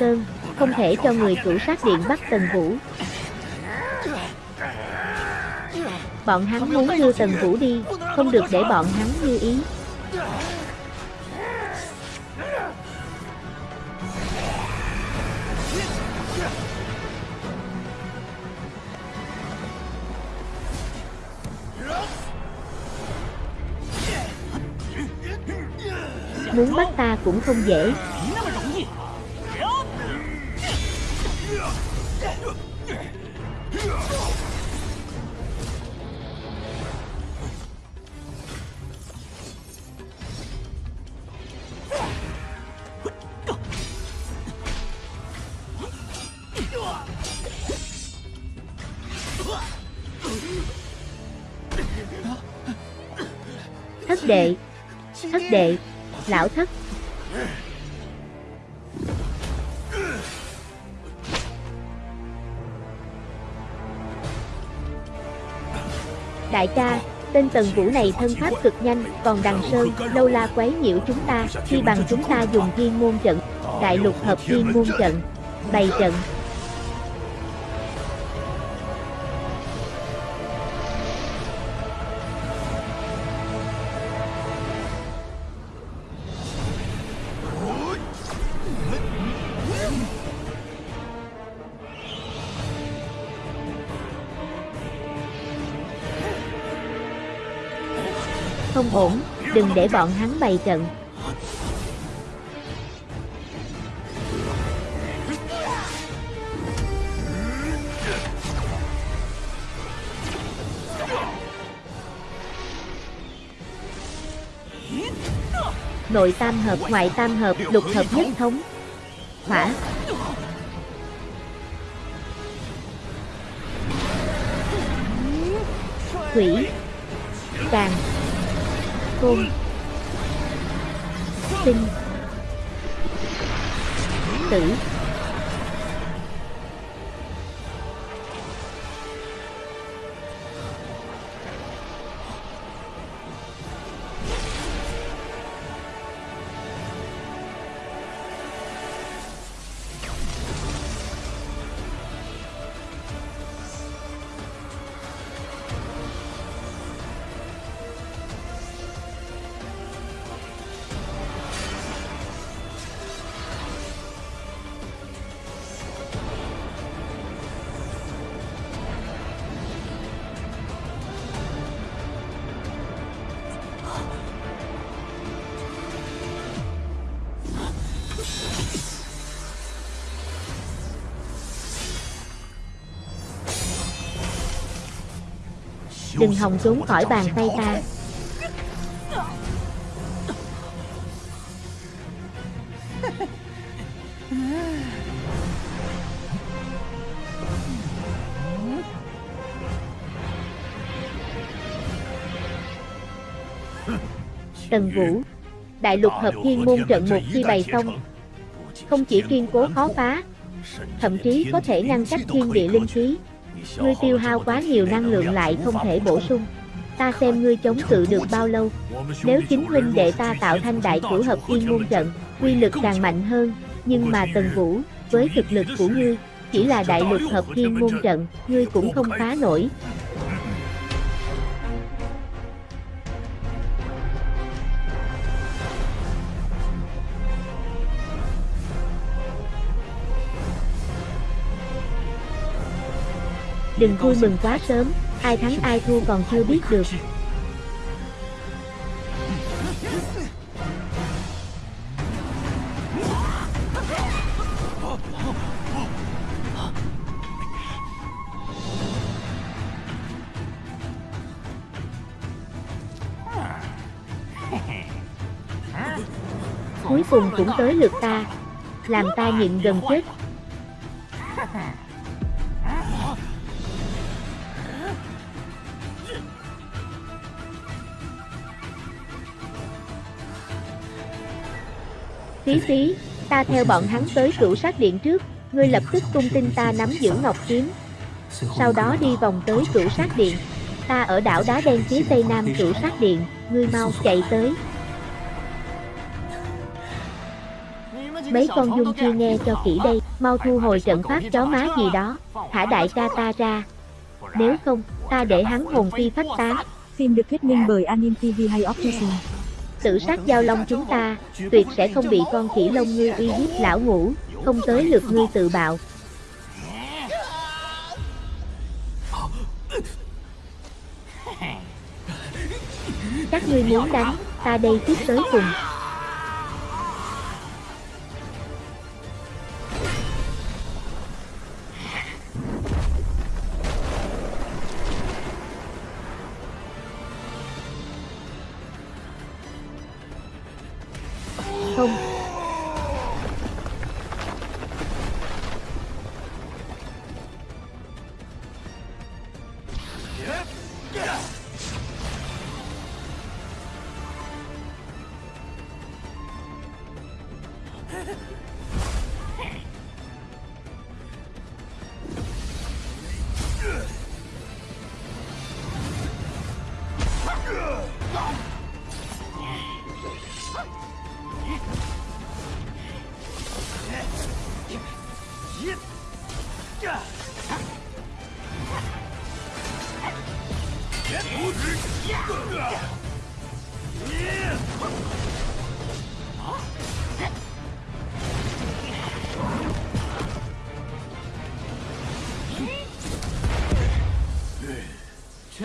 Sơn, không thể cho người chủ sát điện bắt Tần Vũ. Bọn hắn muốn đưa Tần Vũ đi, không được để bọn hắn như ý. Muốn bắt ta cũng không dễ. Đại ca, tên Tần Vũ này thân pháp cực nhanh, còn Đằng Sơn, lâu la quấy nhiễu chúng ta, khi bằng chúng ta dùng thiên môn trận, đại lục hợp thiên môn trận, bày trận. Đừng để bọn hắn bày trận. Nội tam hợp, ngoại tam hợp, lục hợp nhất thống. Hỏa. Thủy. Càng côn sinh tử. Đừng hòng trốn khỏi bàn tay ta. Tần Vũ, Đại lục hợp thiên môn trận một khi bày xong, Không chỉ kiên cố khó phá, Thậm chí có thể ngăn cách thiên địa linh khí. Ngươi tiêu hao quá nhiều năng lượng lại không thể bổ sung. Ta xem ngươi chống cự được bao lâu. Nếu chính huynh đệ ta tạo thanh đại cửu hợp yên môn trận, Quy lực càng mạnh hơn. Nhưng mà Tần Vũ, Với thực lực của ngươi, Chỉ là đại lực hợp yên môn trận, Ngươi cũng không phá nổi. Đừng vui mừng quá sớm, ai thắng ai thua còn chưa biết được. Cuối cùng cũng tới lượt ta, làm ta nhịn gần chết. Tí tí, ta theo bọn hắn tới cửu sát điện trước, ngươi lập tức cung tin ta nắm giữ ngọc kiếm. Sau đó đi vòng tới cửu sát điện. Ta ở đảo đá đen phía tây nam cửu sát điện, ngươi mau chạy tới. Mấy con dung chưa nghe cho kỹ đây, mau thu hồi trận pháp chó má gì đó, thả đại ca ta ra. Nếu không, ta để hắn hồn phi phách tán. Phim được thuyết minh bởi Anim TV hay Optician. Tự sát giao long chúng ta, tuyệt sẽ không bị con khỉ lông ngươi uy hiếp lão ngủ, không tới lượt ngươi tự bạo. Các ngươi muốn đánh, ta đây tiếp tới cùng.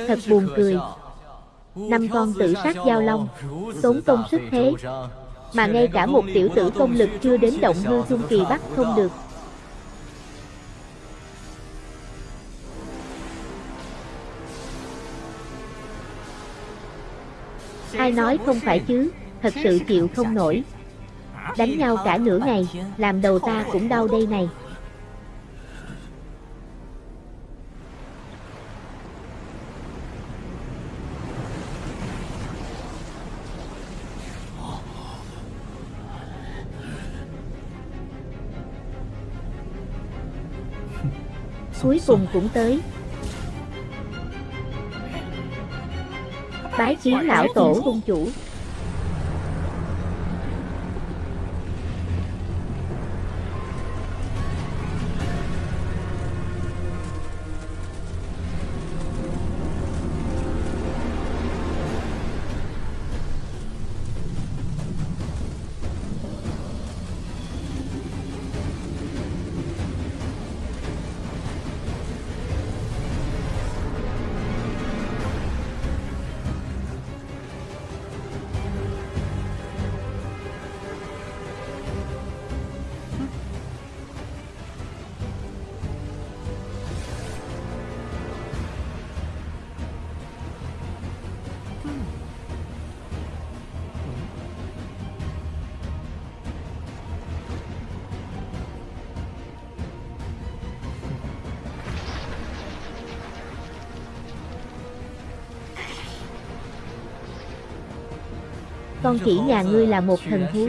Thật buồn cười. Năm con tự sát giao long, tốn công sức thế, mà ngay cả một tiểu tử công lực chưa đến động hư trung kỳ bắt không được. Ai nói không phải chứ, thật sự chịu không nổi. Đánh nhau cả nửa ngày, làm đầu ta cũng đau đây này. Cuối cùng cũng tới. Bái kiến lão tổ cung chủ. Con chỉ nhà ngươi là một thần thú.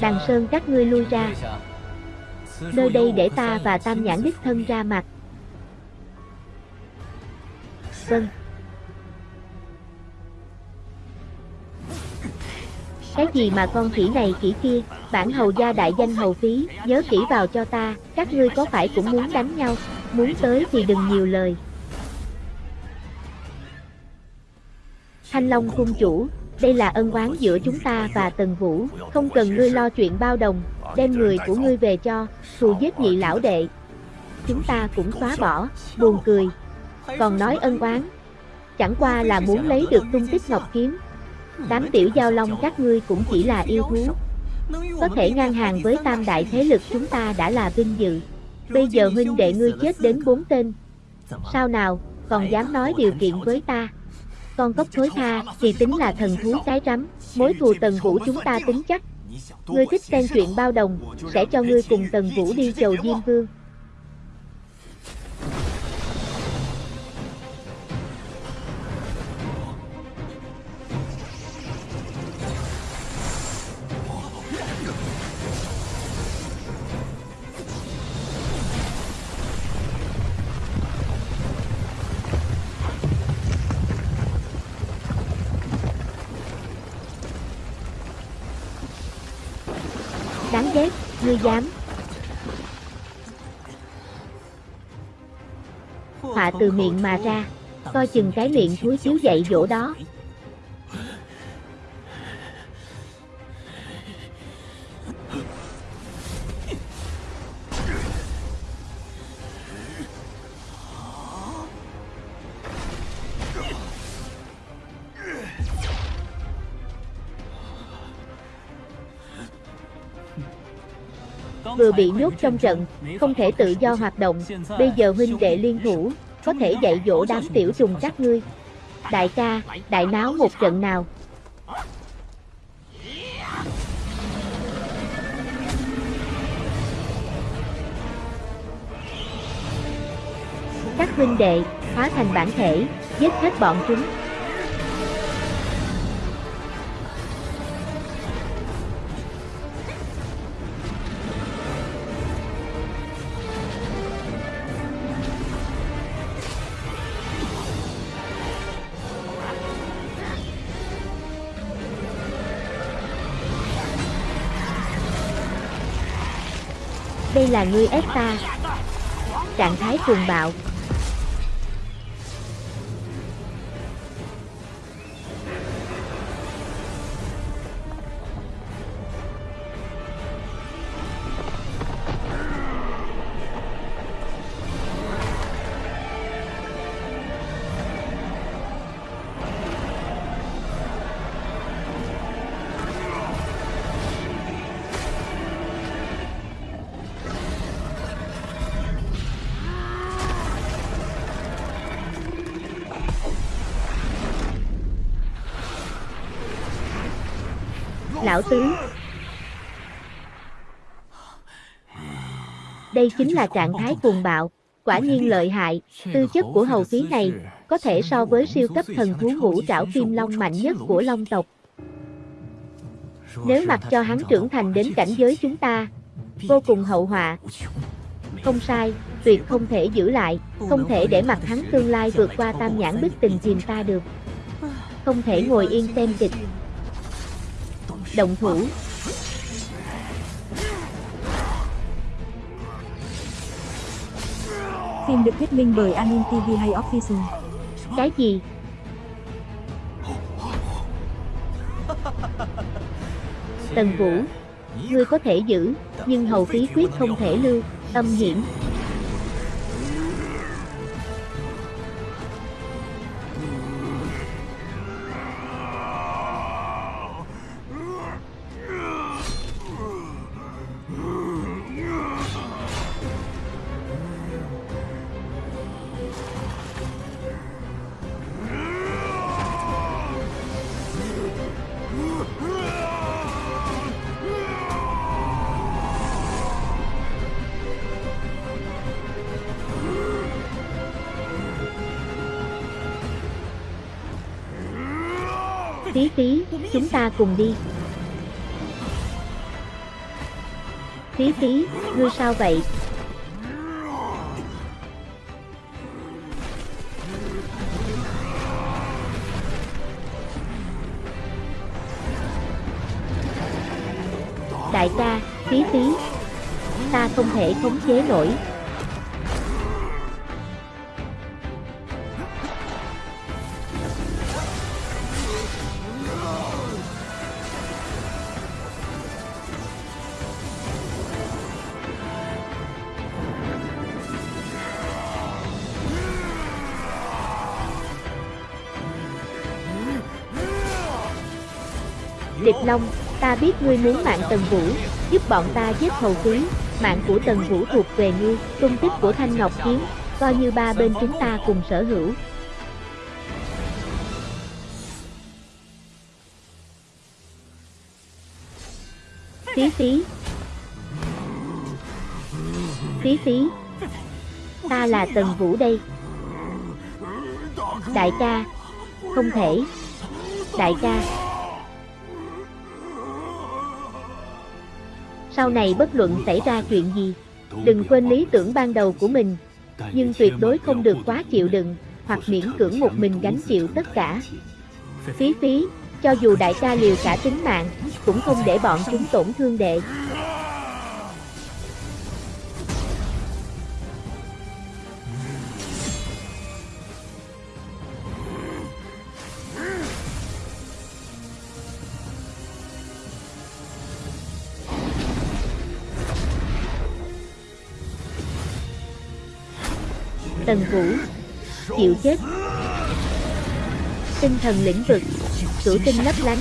Đằng Sơn các ngươi lui ra. Nơi đây để ta và Tam Nhãn đích thân ra mặt. Vâng. Cái gì mà con khỉ này khỉ kia, bản hầu gia đại danh hầu phí, nhớ kỹ vào cho ta, các ngươi có phải cũng muốn đánh nhau, muốn tới thì đừng nhiều lời. Thanh Long cung chủ, đây là ân oán giữa chúng ta và Tần Vũ, không cần ngươi lo chuyện bao đồng, đem người của ngươi về cho, thù giết nhị lão đệ. Chúng ta cũng xóa bỏ, buồn cười. Còn nói ân oán, chẳng qua là muốn lấy được tung tích ngọc kiếm. Đám tiểu giao long các ngươi cũng chỉ là yêu thú. Có thể ngang hàng với tam đại thế lực chúng ta đã là vinh dự. Bây giờ huynh đệ ngươi chết đến bốn tên. Sao nào, còn dám nói điều kiện với ta? Con cốc thối tha thì tính là thần thú cái rắm, mối thù tần vũ chúng ta tính chắc. Ngươi thích xem chuyện bao đồng, sẽ cho ngươi cùng tần vũ đi chầu Diêm Vương. Dám. Họa từ miệng mà ra, coi chừng cái miệng thúi chiếu dậy dỗ đó. Vừa bị nhốt trong trận, không thể tự do hoạt động, bây giờ huynh đệ liên thủ, có thể dạy dỗ đám tiểu trùng các ngươi. Đại ca, đại náo một trận nào. Các huynh đệ, hóa thành bản thể, giết hết bọn chúng. Là ngươi ép ta Trạng thái cuồng bạo Lão Tứ Đây chính là trạng thái cuồng bạo, quả nhiên lợi hại, tư chất của hầu phí này có thể so với siêu cấp thần thú ngũ trảo kim long mạnh nhất của long tộc. Nếu mặc cho hắn trưởng thành đến cảnh giới chúng ta, vô cùng hậu họa. Không sai, tuyệt không thể giữ lại, không thể để mặc hắn tương lai vượt qua tam nhãn bức tình chìm ta được. Không thể ngồi yên xem kịch. Động thủ Phim được thuyết minh bởi Anin TV hay Official. Cái gì? Tần Vũ Ngươi có thể giữ, nhưng hầu phí quyết không thể lưu, âm hiểm ta cùng đi. Phí phí, ngươi sao vậy? Đại ca, phí phí. Ta không thể khống chế nổi. Biết ngươi muốn mạng Tần Vũ, giúp bọn ta giết hầu quý, mạng của Tần Vũ thuộc về ngươi, tung tích của Thanh Ngọc Kiếm, coi như ba bên chúng ta cùng sở hữu. Phí phí Phí phí Ta là Tần Vũ đây. Đại ca. Không thể. Đại ca. Sau này bất luận xảy ra chuyện gì, Đừng quên lý tưởng ban đầu của mình. Nhưng tuyệt đối không được quá chịu đựng, Hoặc miễn cưỡng một mình gánh chịu tất cả. Phí phí, Cho dù đại ca liều cả tính mạng, Cũng không để bọn chúng tổn thương đệ. Tần Vũ Chịu chết. Tinh thần lĩnh vực Cửu tinh lấp lánh.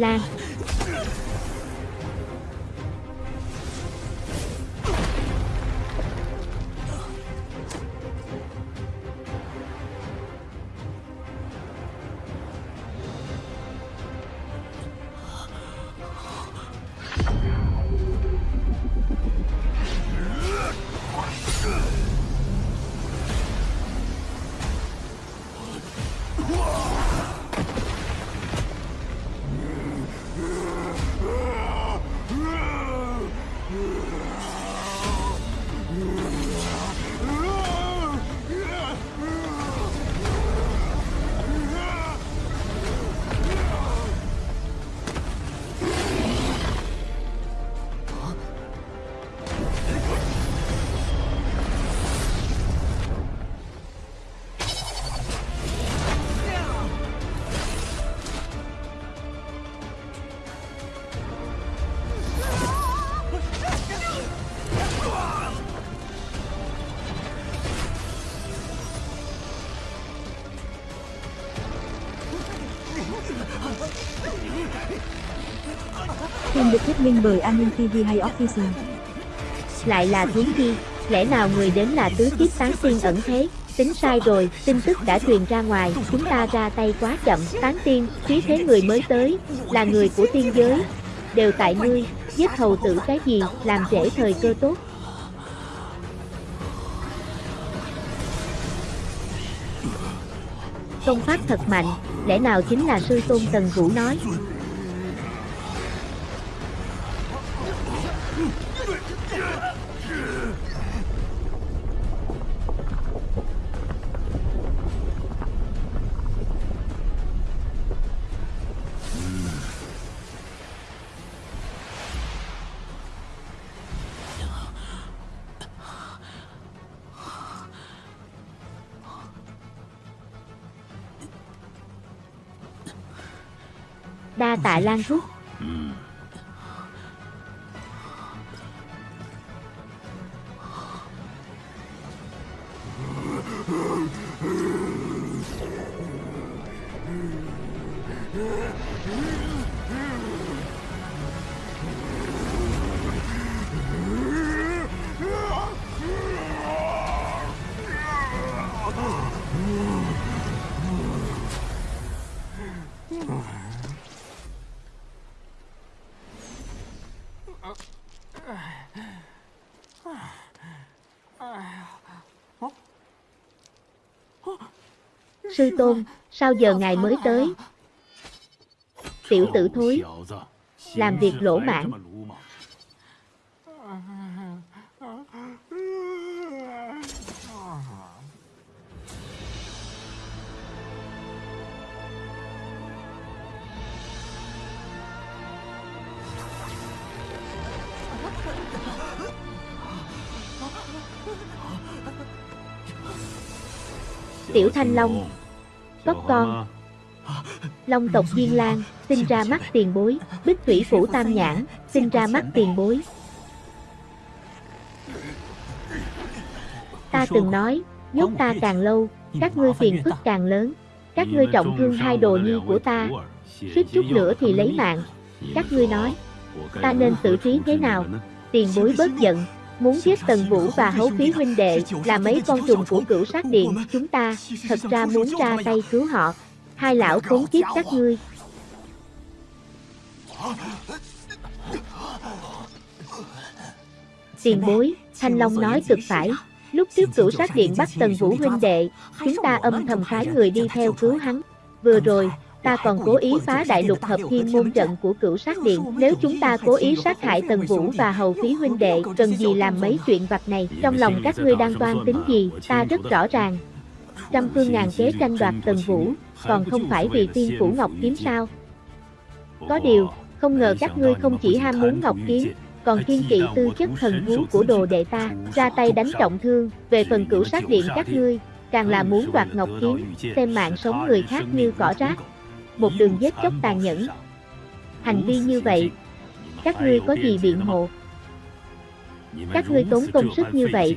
Lan. Phim minh bởi An Ninh TV hay Official. Lại là thú Chi Lẽ nào người đến là tứ kiếp tán tiên ẩn thế Tính sai rồi, tin tức đã truyền ra ngoài, chúng ta ra tay quá chậm, tán tiên, khí thế người mới tới, là người của tiên giới, đều tại ngươi, giết hầu tử cái gì, làm trễ thời cơ tốt. Công pháp thật mạnh, lẽ nào chính là sư tôn Tần Vũ nói. Đa tạ Lan Rút Sư tôn, sao giờ ngài mới tới? Tiểu tử thối, làm việc lỗ mãn. Tiểu Thanh Long, có con. Long tộc Diên Lan, sinh ra mắt tiền bối, Bích Thủy Phủ Tam Nhãn, sinh ra mắt tiền bối. Ta từng nói, nhốt ta càng lâu, các ngươi phiền phức càng lớn. Các ngươi trọng thương hai đồ nhi của ta, suýt chút nữa thì lấy mạng. Các ngươi nói, ta nên xử trí thế nào? Tiền bối bớt giận, muốn giết Tần Vũ và Hấu Phí huynh đệ là mấy con trùng của cửu sát điện chúng ta, thật ra muốn ra tay cứu họ. Hai lão khốn kiếp các ngươi. Tiền bối, Thanh Long nói cực phải. Lúc trước cửu sát điện bắt Tần Vũ huynh đệ, chúng ta âm thầm phái người đi theo cứu hắn. Vừa rồi, ta còn cố ý phá đại lục hợp thiên môn trận của cửu sát điện. Nếu chúng ta cố ý sát hại Tần Vũ và hầu phí huynh đệ, cần gì làm mấy chuyện vặt này? Trong lòng các ngươi đang toan tính gì, ta rất rõ ràng. Trăm phương ngàn kế tranh đoạt Tần Vũ, còn không phải vì tiên phủ Ngọc Kiếm sao? Có điều, không ngờ các ngươi không chỉ ham muốn Ngọc Kiếm, còn kiên kỵ tư chất thần thú của đồ đệ ta, ra tay đánh trọng thương, về phần cửu sát điện các ngươi, càng là muốn đoạt Ngọc Kiếm, xem mạng sống người khác như cỏ rác một đường giết chóc tàn nhẫn. Hành vi như vậy, các ngươi có gì biện hộ? Các ngươi tốn công sức như vậy,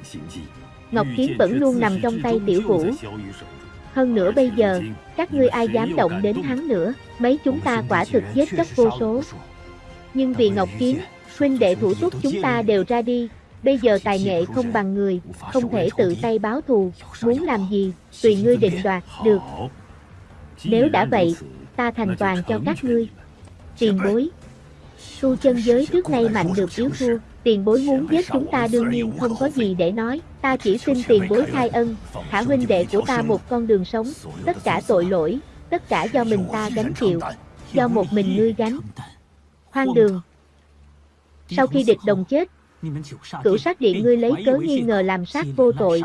Ngọc Kiếm vẫn luôn nằm trong tay tiểu vũ. Hơn nữa bây giờ, các ngươi ai dám động đến hắn nữa, mấy chúng ta quả thực giết chóc vô số. Nhưng vì Ngọc Kiếm, huynh đệ thủ túc chúng ta đều ra đi, bây giờ tài nghệ không bằng người, không thể tự tay báo thù, muốn làm gì, tùy ngươi định đoạt, được. Nếu đã vậy, ta thành toàn cho các ngươi. Tiền bối Tu chân giới trước nay mạnh được yếu thua, tiền bối muốn giết chúng ta đương nhiên không có gì để nói, ta chỉ xin tiền bối khai ân, thả huynh đệ của ta một con đường sống, tất cả tội lỗi, tất cả do mình ta gánh chịu, do một mình ngươi gánh. Hoang đường. Sau khi địch đồng chết, cửu sát điện ngươi lấy cớ nghi ngờ làm sát vô tội.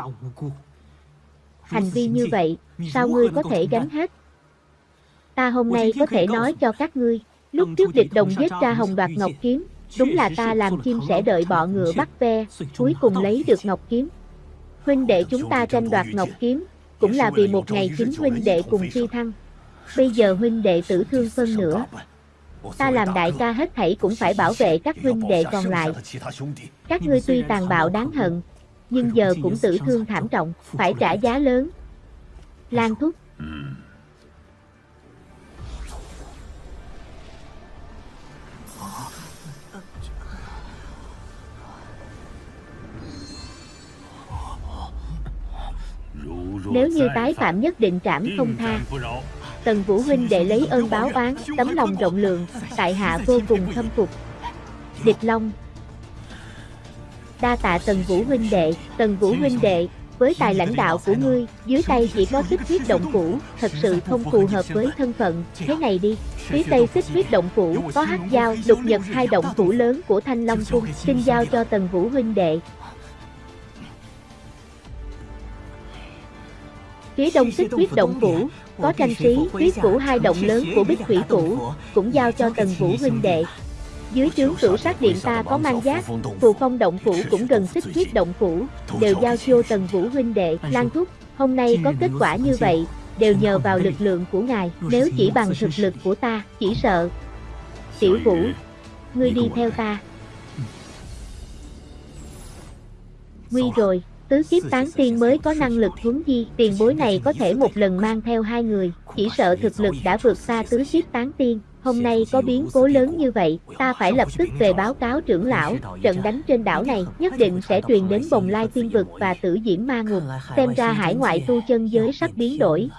Hành vi như vậy, sao ngươi có thể gánh hết? Ta hôm nay có thể nói cho các ngươi, lúc trước địch đồng giết ra hồng đoạt ngọc kiếm, đúng là ta làm chim sẽ đợi bọ ngựa bắt ve, cuối cùng lấy được ngọc kiếm. Huynh đệ chúng ta tranh đoạt ngọc kiếm, cũng là vì một ngày chính huynh đệ cùng phi thăng. Bây giờ huynh đệ tử thương phân nữa. Ta làm đại ca hết thảy cũng phải bảo vệ các huynh đệ còn lại. Các ngươi tuy tàn bạo đáng hận, nhưng giờ cũng tử thương thảm trọng, phải trả giá lớn. Lan thúc, Nếu như tái phạm nhất định trảm không tha. Tần Vũ huynh đệ lấy ơn báo oán, tấm lòng rộng lượng, tại hạ vô cùng khâm phục. Địch Long Đa tạ Tần Vũ huynh đệ, Tần Vũ huynh đệ, với tài lãnh đạo của ngươi, dưới tay chỉ có xích huyết động phủ, thật sự không phù hợp với thân phận, thế này đi. Phía tây xích huyết động phủ có hắc giao, lục nhật hai động phủ lớn của Thanh Long Cung, xin giao cho Tần Vũ huynh đệ. Phía đông xích huyết động phủ, có tranh sĩ, huyết củ hai động lớn của bích thủy phủ, cũng giao cho Tần Vũ huynh đệ. Dưới trướng cửu sát điện ta có mang giác, phù phong động phủ cũng gần xích huyết động phủ, đều giao cho Tần Vũ huynh đệ, Lan Thúc. Hôm nay có kết quả như vậy, đều nhờ vào lực lượng của ngài, nếu chỉ bằng thực lực của ta, chỉ sợ. Tiểu Vũ, ngươi đi theo ta. Nguy rồi, tứ kiếp tán tiên mới có năng lực huấn di, tiền bối này có thể một lần mang theo hai người, chỉ sợ thực lực đã vượt xa tứ kiếp tán tiên. Hôm nay có biến cố lớn như vậy, ta phải lập tức về báo cáo trưởng lão, trận đánh trên đảo này nhất định sẽ truyền đến bồng lai tiên vực và tử diễn ma ngục, xem ra hải ngoại tu chân giới sắp biến đổi.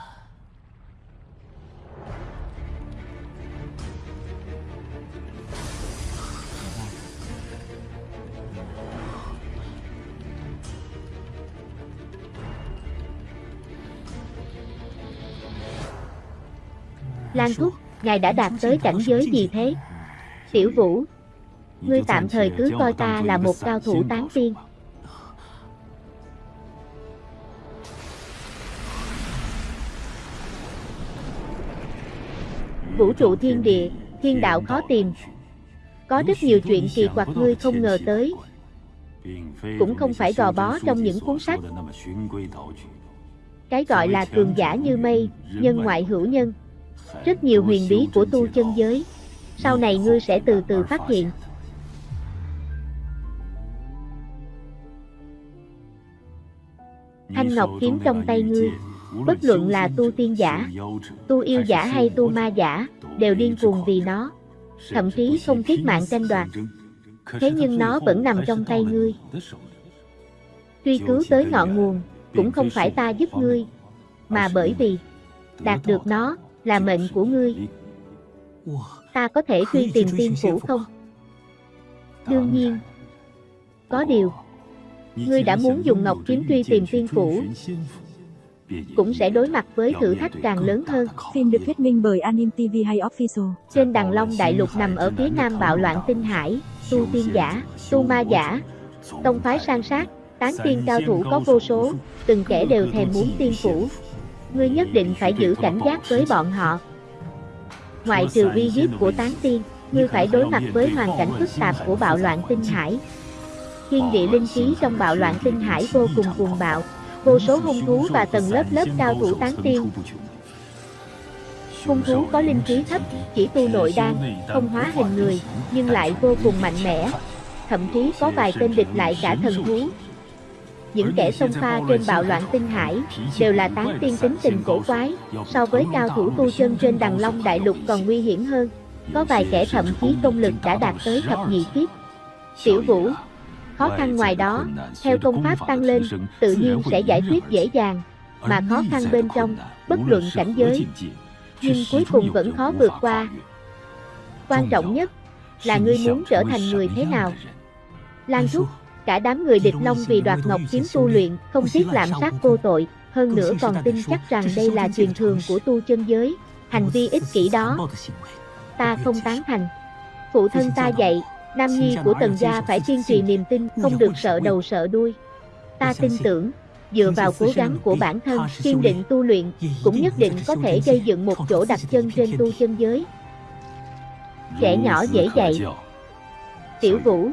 Lan Thúc, ngài đã đạt tới cảnh giới gì thế? Tiểu Vũ, ngươi tạm thời cứ coi ta là một cao thủ tán tiên. Vũ trụ thiên địa, thiên đạo khó tìm. Có rất nhiều chuyện kỳ quặc ngươi không ngờ tới. Cũng không phải gò bó trong những cuốn sách. Cái gọi là cường giả như mây, nhân ngoại hữu nhân rất nhiều huyền bí của tu chân giới. Sau này ngươi sẽ từ từ phát hiện. Thanh Ngọc kiếm trong tay ngươi, bất luận là tu tiên giả, tu yêu giả hay tu ma giả, đều điên cuồng vì nó, thậm chí không tiếc mạng tranh đoạt. Thế nhưng nó vẫn nằm trong tay ngươi. Truy cứu tới ngọn nguồn, cũng không phải ta giúp ngươi, mà bởi vì đạt được nó là mệnh của ngươi. Ta có thể truy tìm tiên phủ không? Đương nhiên. Có điều, ngươi đã muốn dùng ngọc kiếm truy tìm tiên phủ, cũng sẽ đối mặt với thử thách càng lớn hơn. Phim được thuyết minh bởi Anim TV hay Official. Trên đằng Long Đại Lục nằm ở phía nam bạo loạn tinh hải, tu tiên giả, tu ma giả, tông phái sang sát, tán tiên cao thủ có vô số, từng kẻ đều thèm muốn tiên phủ, ngươi nhất định phải giữ cảnh giác với bọn họ. Ngoại trừ uy hiếp của tán tiên, ngươi phải đối mặt với hoàn cảnh phức tạp của bạo loạn tinh hải. Thiên địa linh khí trong bạo loạn tinh hải vô cùng cuồng bạo, vô số hung thú và tầng lớp lớp cao thủ tán tiên. Hung thú có linh khí thấp, chỉ tu nội đan, không hóa hình người, nhưng lại vô cùng mạnh mẽ. Thậm chí có vài tên địch lại cả thần thú, những kẻ xông pha trên bạo loạn tinh hải đều là tán tiên tính tình cổ quái, so với cao thủ tu chân trên đằng long đại lục còn nguy hiểm hơn. Có vài kẻ thậm chí công lực đã đạt tới thập nhị kiếp. Tiểu vũ, khó khăn ngoài đó, theo công pháp tăng lên, tự nhiên sẽ giải quyết dễ dàng, mà khó khăn bên trong, bất luận cảnh giới, nhưng cuối cùng vẫn khó vượt qua. Quan trọng nhất là ngươi muốn trở thành người thế nào. Lan Trúc Cả đám người địch long vì đoạt ngọc kiếm tu luyện, không tiếc lạm sát vô tội, hơn nữa còn tin chắc rằng đây là truyền thường của tu chân giới. Hành vi ích kỷ đó, ta không tán thành. Phụ thân ta dạy, nam nhi của tần gia phải kiên trì niềm tin, không được sợ đầu sợ đuôi. Ta tin tưởng, dựa vào cố gắng của bản thân, kiên định tu luyện, cũng nhất định có thể gây dựng một chỗ đặt chân trên tu chân giới. Trẻ nhỏ dễ dạy. Tiểu Vũ,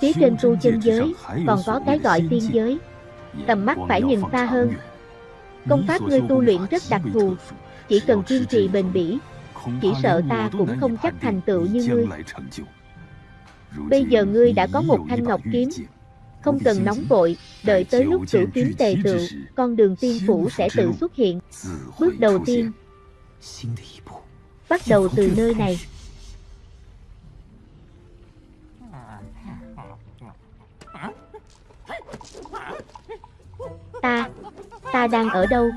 Phía trên tu chân giới, còn có cái gọi tiên giới. Tầm mắt phải nhìn xa hơn. Công pháp ngươi tu luyện rất đặc thù, chỉ cần kiên trì bền bỉ, chỉ sợ ta cũng không chắc thành tựu như ngươi. Bây giờ ngươi đã có một thanh ngọc kiếm, không cần nóng vội, đợi tới lúc cửu kiếm tề tựu, con đường tiên phủ sẽ tự xuất hiện. Bước đầu tiên, bắt đầu từ nơi này. Ta, ta đang ở đâu?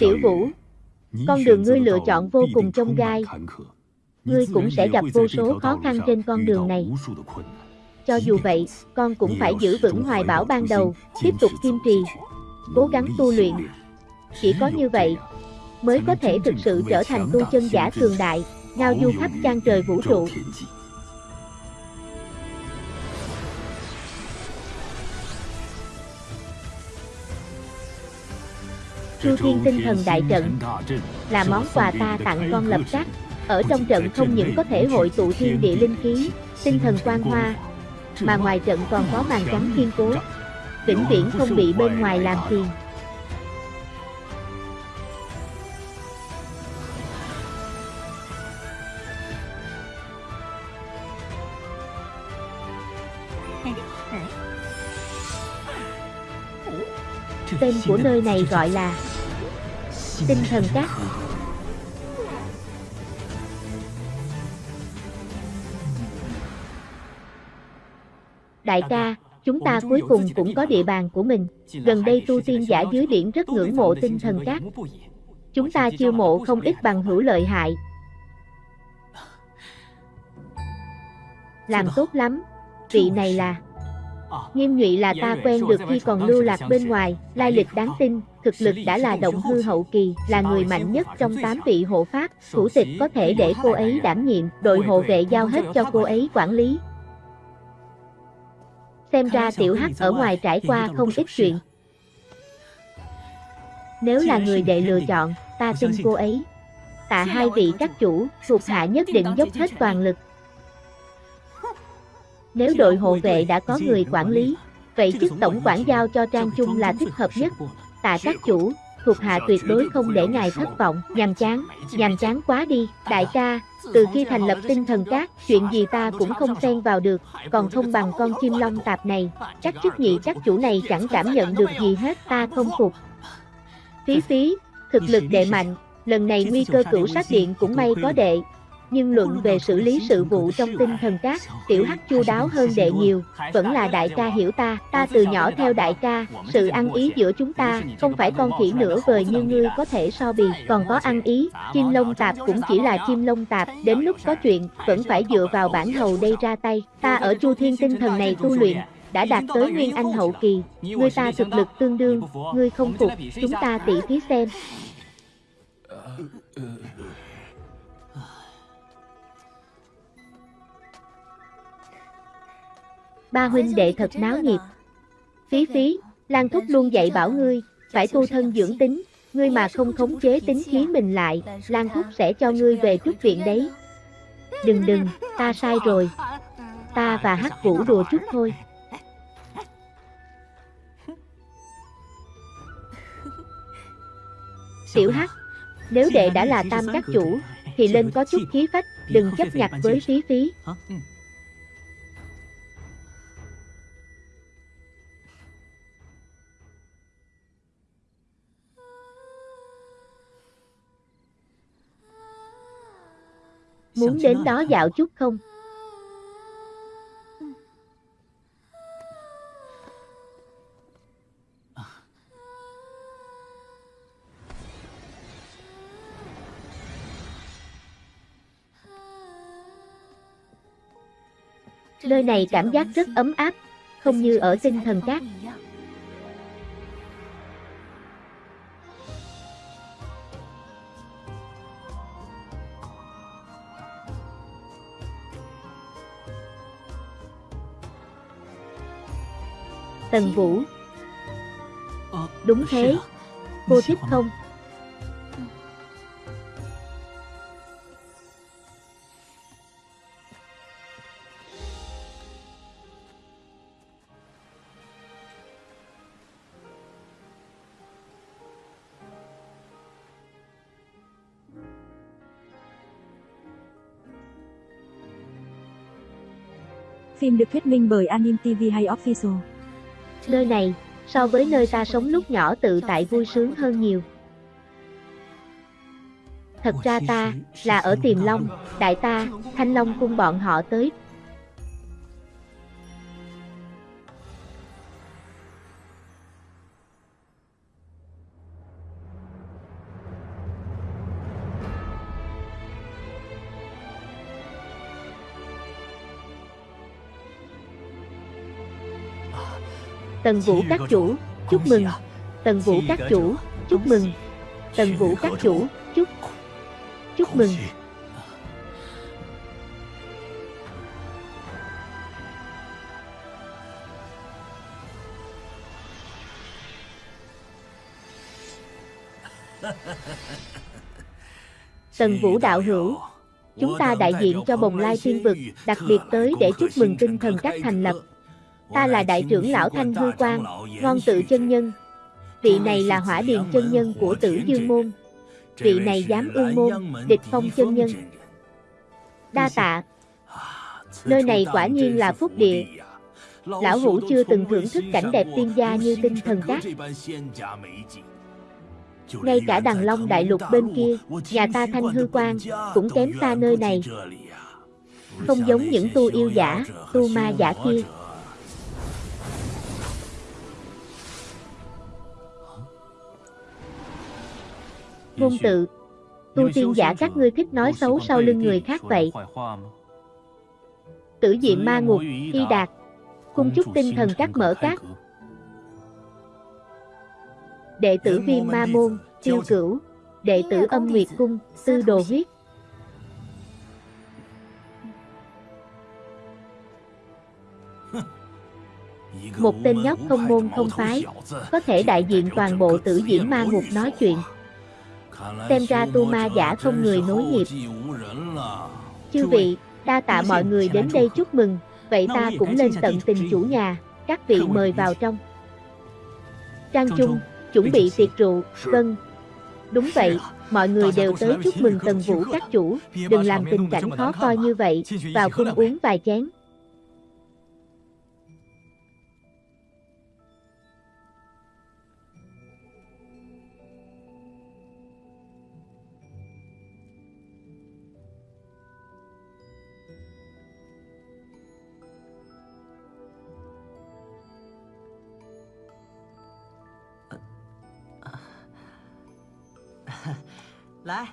Tiểu Vũ, con đường ngươi lựa chọn vô cùng trông gai. Ngươi cũng sẽ gặp vô số khó khăn trên con đường này. Cho dù vậy, con cũng phải giữ vững hoài bão ban đầu, tiếp tục kiên trì, cố gắng tu luyện. Chỉ có như vậy, mới có thể thực sự trở thành tu chân giả cường đại, ngao du khắp trang trời vũ trụ. Chu Thiên tinh thần đại trận là món quà ta tặng con lập trắc. Ở trong trận không những có thể hội tụ thiên địa linh khí, tinh thần quang hoa, mà ngoài trận còn có màn trắng kiên cố, vĩnh viễn không bị bên ngoài làm phiền. Tên của nơi này gọi là Tinh thần cát Đại ca, chúng ta cuối cùng cũng có địa bàn của mình. Gần đây tu tiên giả dưới biển rất ngưỡng mộ tinh thần cát. Chúng ta chiêu mộ không ít bằng hữu lợi hại. Làm tốt lắm. Vị này là Nghiêm nhụy là ta quen được khi còn lưu lạc bên ngoài, lai lịch đáng tin, thực lực đã là động hư hậu kỳ, là người mạnh nhất trong 8 vị hộ pháp, thủ tịch có thể để cô ấy đảm nhiệm, đội hộ vệ giao hết cho cô ấy quản lý. Xem ra tiểu hắc ở ngoài trải qua không ít chuyện. Nếu là người đệ lựa chọn, ta tin cô ấy. Tạ hai vị các chủ, thuộc hạ nhất định dốc hết toàn lực, nếu đội hộ vệ đã có người quản lý, vậy chức tổng quản giao cho Trang Trung là thích hợp nhất. Tạ các chủ, thuộc hạ tuyệt đối không để ngài thất vọng, nhàm chán, nhàm chán quá đi, đại ca, từ khi thành lập tinh thần cát, chuyện gì ta cũng không xen vào được, còn không bằng con chim long tạp này, các chức nhị các chủ này chẳng cảm nhận được gì hết, ta không phục. Phí phí, thực lực đệ mạnh, lần này nguy cơ cửu sát điện cũng may có đệ, nhưng luận về xử lý sự vụ trong tinh thần cát, tiểu hắc chu đáo hơn đệ nhiều, vẫn là đại ca hiểu ta, ta từ nhỏ theo đại ca, sự ăn ý giữa chúng ta, không phải con khỉ nửa vời như ngươi có thể so bì, còn có ăn ý, chim lông tạp cũng chỉ là chim lông tạp, đến lúc có chuyện, vẫn phải dựa vào bản hầu đây ra tay, ta ở chu thiên tinh thần này tu luyện, đã đạt tới nguyên anh hậu kỳ, ngươi ta thực lực tương đương, ngươi không phục, chúng ta tỉ thí xem. Ba huynh đệ thật náo nhiệt. Phí phí, Lan Thúc luôn dạy bảo ngươi, phải tu thân dưỡng tính, ngươi mà không khống chế tính khí mình lại, Lan Thúc sẽ cho ngươi về trúc viện đấy. Đừng đừng, ta sai rồi. Ta và Hắc Vũ đùa chút thôi. Tiểu Hắc, nếu đệ đã là tam các chủ, thì lên có chút khí phách, đừng chấp nhặt với phí phí. Muốn đến đó dạo chút không? Nơi này cảm giác rất ấm áp, không như ở tinh thần cát. Tần Vũ Đúng thế Cô thích không? Phim được thuyết minh bởi Anim TV hay Official. Nơi này, so với nơi ta sống lúc nhỏ tự tại vui sướng hơn nhiều. Thật ra ta, là ở Tiềm Long, đại ta, Thanh Long cung bọn họ tới. Tần Vũ các chủ, chúc mừng. Tần Vũ các chủ, chúc mừng. Tần Vũ các chủ, chúc chúc mừng. Tần Vũ đạo hữu, chúng ta đại diện cho Bồng Lai Thiên Vực, đặc biệt tới để chúc mừng tinh thần các thành lập. Ta là đại trưởng lão Thanh Hư Quang, ngon tự chân nhân. Vị này là hỏa điền chân nhân của tử Dương Môn. Vị này dám ương môn, địch phong chân nhân. Đa tạ, nơi này quả nhiên là phúc địa. Lão Hữu chưa từng thưởng thức cảnh đẹp tiên gia như tinh thần các. Ngay cả đằng long đại lục bên kia, nhà ta thanh hư quan, cũng kém xa nơi này. Không giống những tu yêu giả, tu ma giả kia. Ngôn tự, tu tiên giả các ngươi thích nói xấu sau lưng người khác vậy. Tử diện ma ngục, y đạt, cung chúc tinh thần các mở các. Đệ tử viêm ma môn, tiêu cửu, đệ tử âm nguyệt cung, tư đồ huyết. Một tên nhóc không môn không phái, có thể đại diện toàn bộ tử diễn ma ngục nói chuyện. Xem ra tu ma giả không người nối nghiệp. Chư vị, đa tạ mọi người đến đây chúc mừng, vậy ta cũng lên tận tình chủ nhà, các vị mời vào trong. Trang Trung, chuẩn bị tiệc rượu, vâng. Đúng vậy, mọi người đều tới chúc mừng Tần Vũ các chủ, đừng làm tình cảnh khó coi như vậy, vào cung uống vài chén.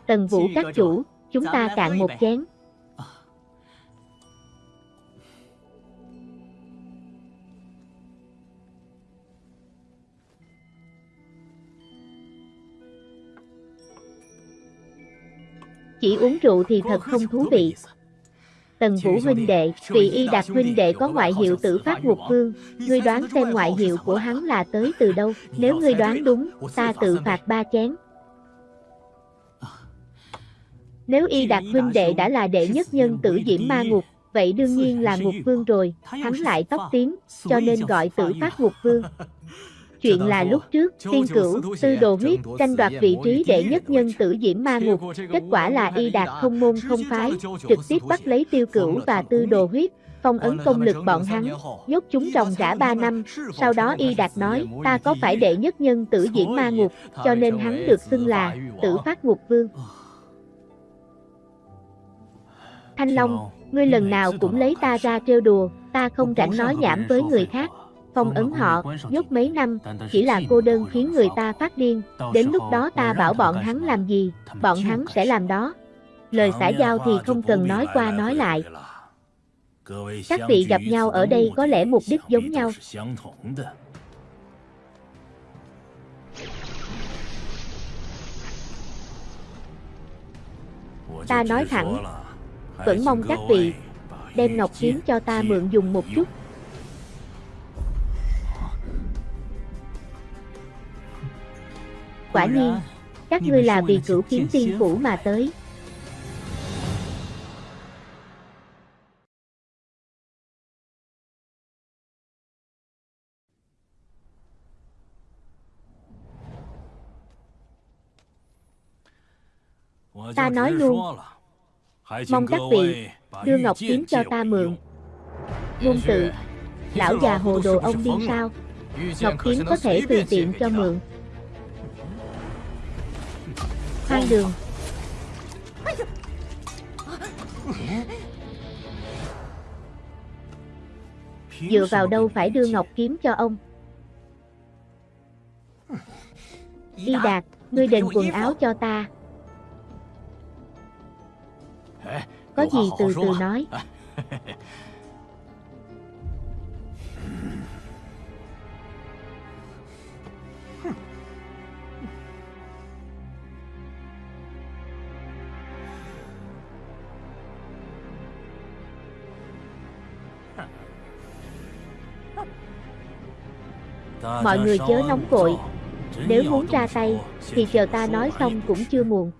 Tần Vũ các chủ, chúng ta cạn một chén. Chỉ uống rượu thì thật không thú vị. Tần Vũ huynh đệ, vị y đạt huynh đệ có ngoại hiệu tử phát ngục vương, ngươi đoán xem ngoại hiệu của hắn là tới từ đâu, nếu ngươi đoán đúng, ta tự phạt ba chén. Nếu y đạt huynh đệ đã là đệ nhất nhân tử diễm ma ngục, vậy đương nhiên là ngục vương rồi, hắn lại tóc tím, cho nên gọi tử phát ngục vương. Chuyện là lúc trước, tiên cửu, tư đồ huyết, tranh đoạt vị trí đệ nhất nhân tử diễm ma ngục, kết quả là y đạt không môn không phái, trực tiếp bắt lấy tiêu cửu và tư đồ huyết, phong ấn công lực bọn hắn, nhốt chúng ròng rã 3 năm, sau đó y đạt nói, ta có phải đệ nhất nhân tử diễm ma ngục, cho nên hắn được xưng là tử phát ngục vương. Thanh Long, ngươi lần nào cũng lấy ta ra trêu đùa, ta không rảnh nói nhảm với người khác. Phong ấn họ, nhốt mấy năm, chỉ là cô đơn khiến người ta phát điên, đến lúc đó ta bảo bọn hắn làm gì, bọn hắn sẽ làm đó. Lời xã giao thì không cần nói qua nói lại. Các vị gặp nhau ở đây có lẽ mục đích giống nhau. Ta nói thẳng, vẫn mong các vị đem ngọc kiếm cho ta mượn dùng một chút. Quả nhiên, các ngươi là vì cửu kiếm tiên phủ mà tới. Ta nói luôn, Mong các vị đưa ngọc kiếm cho ta mượn. Ngôn tự, lão già hồ đồ ông điên sao? Ngọc Kiếm có thể tùy tiện cho mượn. Hoang đường, dựa vào đâu phải đưa Ngọc Kiếm cho ông. Y Đạt, ngươi đền quần áo cho ta. Có gì từ từ nói. Mọi người chớ nóng vội, nếu muốn ra tay, thì chờ ta nói xong cũng chưa muộn.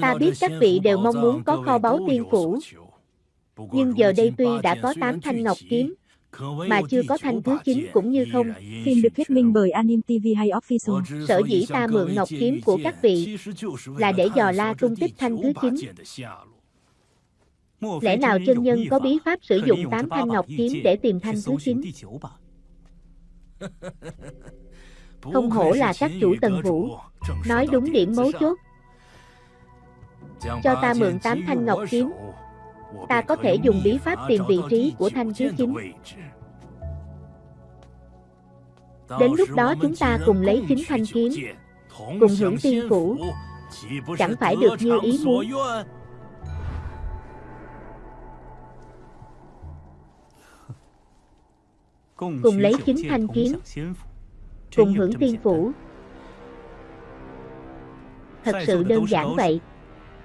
Ta biết các vị đều mong muốn có kho báu tiên phủ, nhưng giờ đây tuy đã có 8 thanh ngọc kiếm, mà chưa có thanh thứ 9 cũng như không. Phim được thuyết minh bởi Anim TV hay Official. Sở dĩ ta mượn ngọc kiếm của các vị là để dò la tung tích thanh thứ 9. Lẽ nào chân nhân có bí pháp sử dụng 8 thanh ngọc kiếm để tìm thanh thứ 9? Không hổ là các chủ tần vũ, nói đúng điểm mấu chốt. Cho ta mượn 8 thanh ngọc kiếm, ta có thể dùng bí pháp tìm vị trí của thanh thứ 9. Đến lúc đó chúng ta cùng lấy chính thanh kiếm, cùng hưởng tiên phủ, chẳng phải được như ý muốn. Cùng lấy chính thanh kiếm, cùng hưởng tiên phủ. Thật sự đơn giản vậy.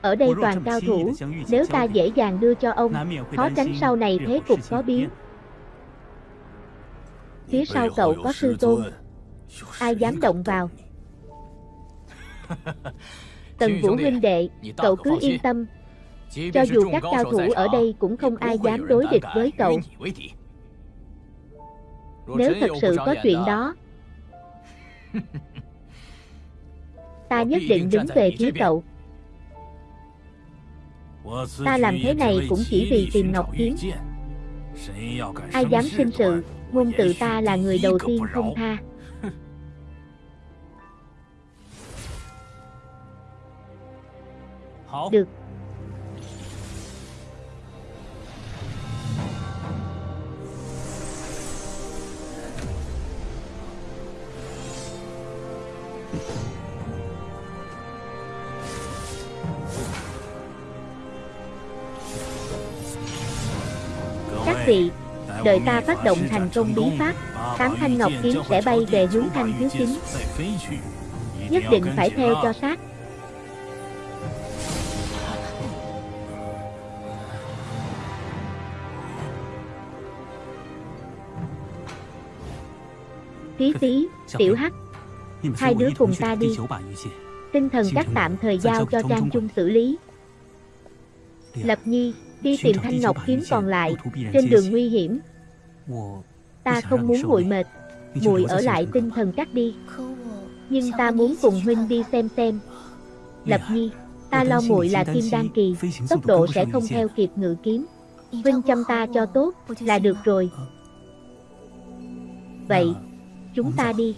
Ở đây toàn cao thủ, nếu ta dễ dàng đưa cho ông, khó tránh sau này thế cục có biến. Phía sau cậu có sư tôn, ai dám động vào. Tần Vũ huynh đệ, cậu cứ yên tâm, cho dù các cao thủ ở đây cũng không ai dám đối địch với cậu. Nếu thật sự có chuyện đó, ta nhất định đứng về phía cậu. Ta làm thế này cũng chỉ vì tìm Ngọc Kiếm. Ai dám sinh sự, ngôn tự ta là người đầu tiên không tha. Được. Vị, đợi ta phát động thành công bí pháp, tám thanh ngọc kiếm sẽ bay về hướng thanh thiếu chính Nhất định phải theo cho sát. Tí tí, tiểu hắc, hai đứa cùng ta đi. Tinh thần các tạm thời giao cho Trang Trung xử lý. Lập Nhi, đi tìm thanh ngọc kiếm còn lại, trên đường nguy hiểm. Ta không muốn muội mệt, muội ở lại tinh thần các đi. Nhưng ta muốn cùng huynh đi xem xem. Lập Nhi, ta lo muội là kim đan kỳ, tốc độ sẽ không theo kịp ngự kiếm. Huynh chăm ta cho tốt là được rồi. Vậy, chúng ta đi.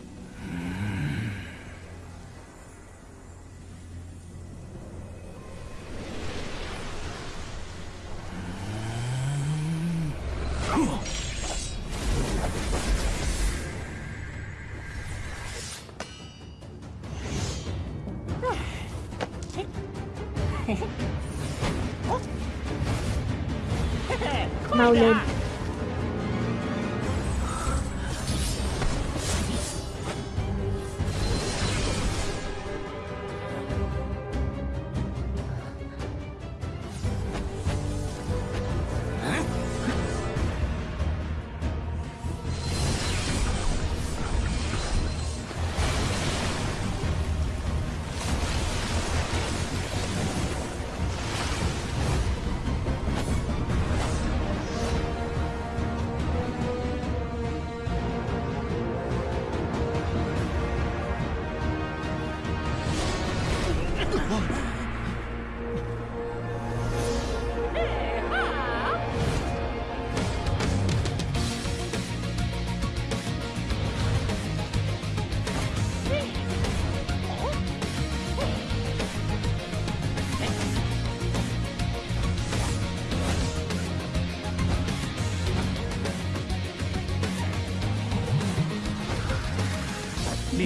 Mau lên.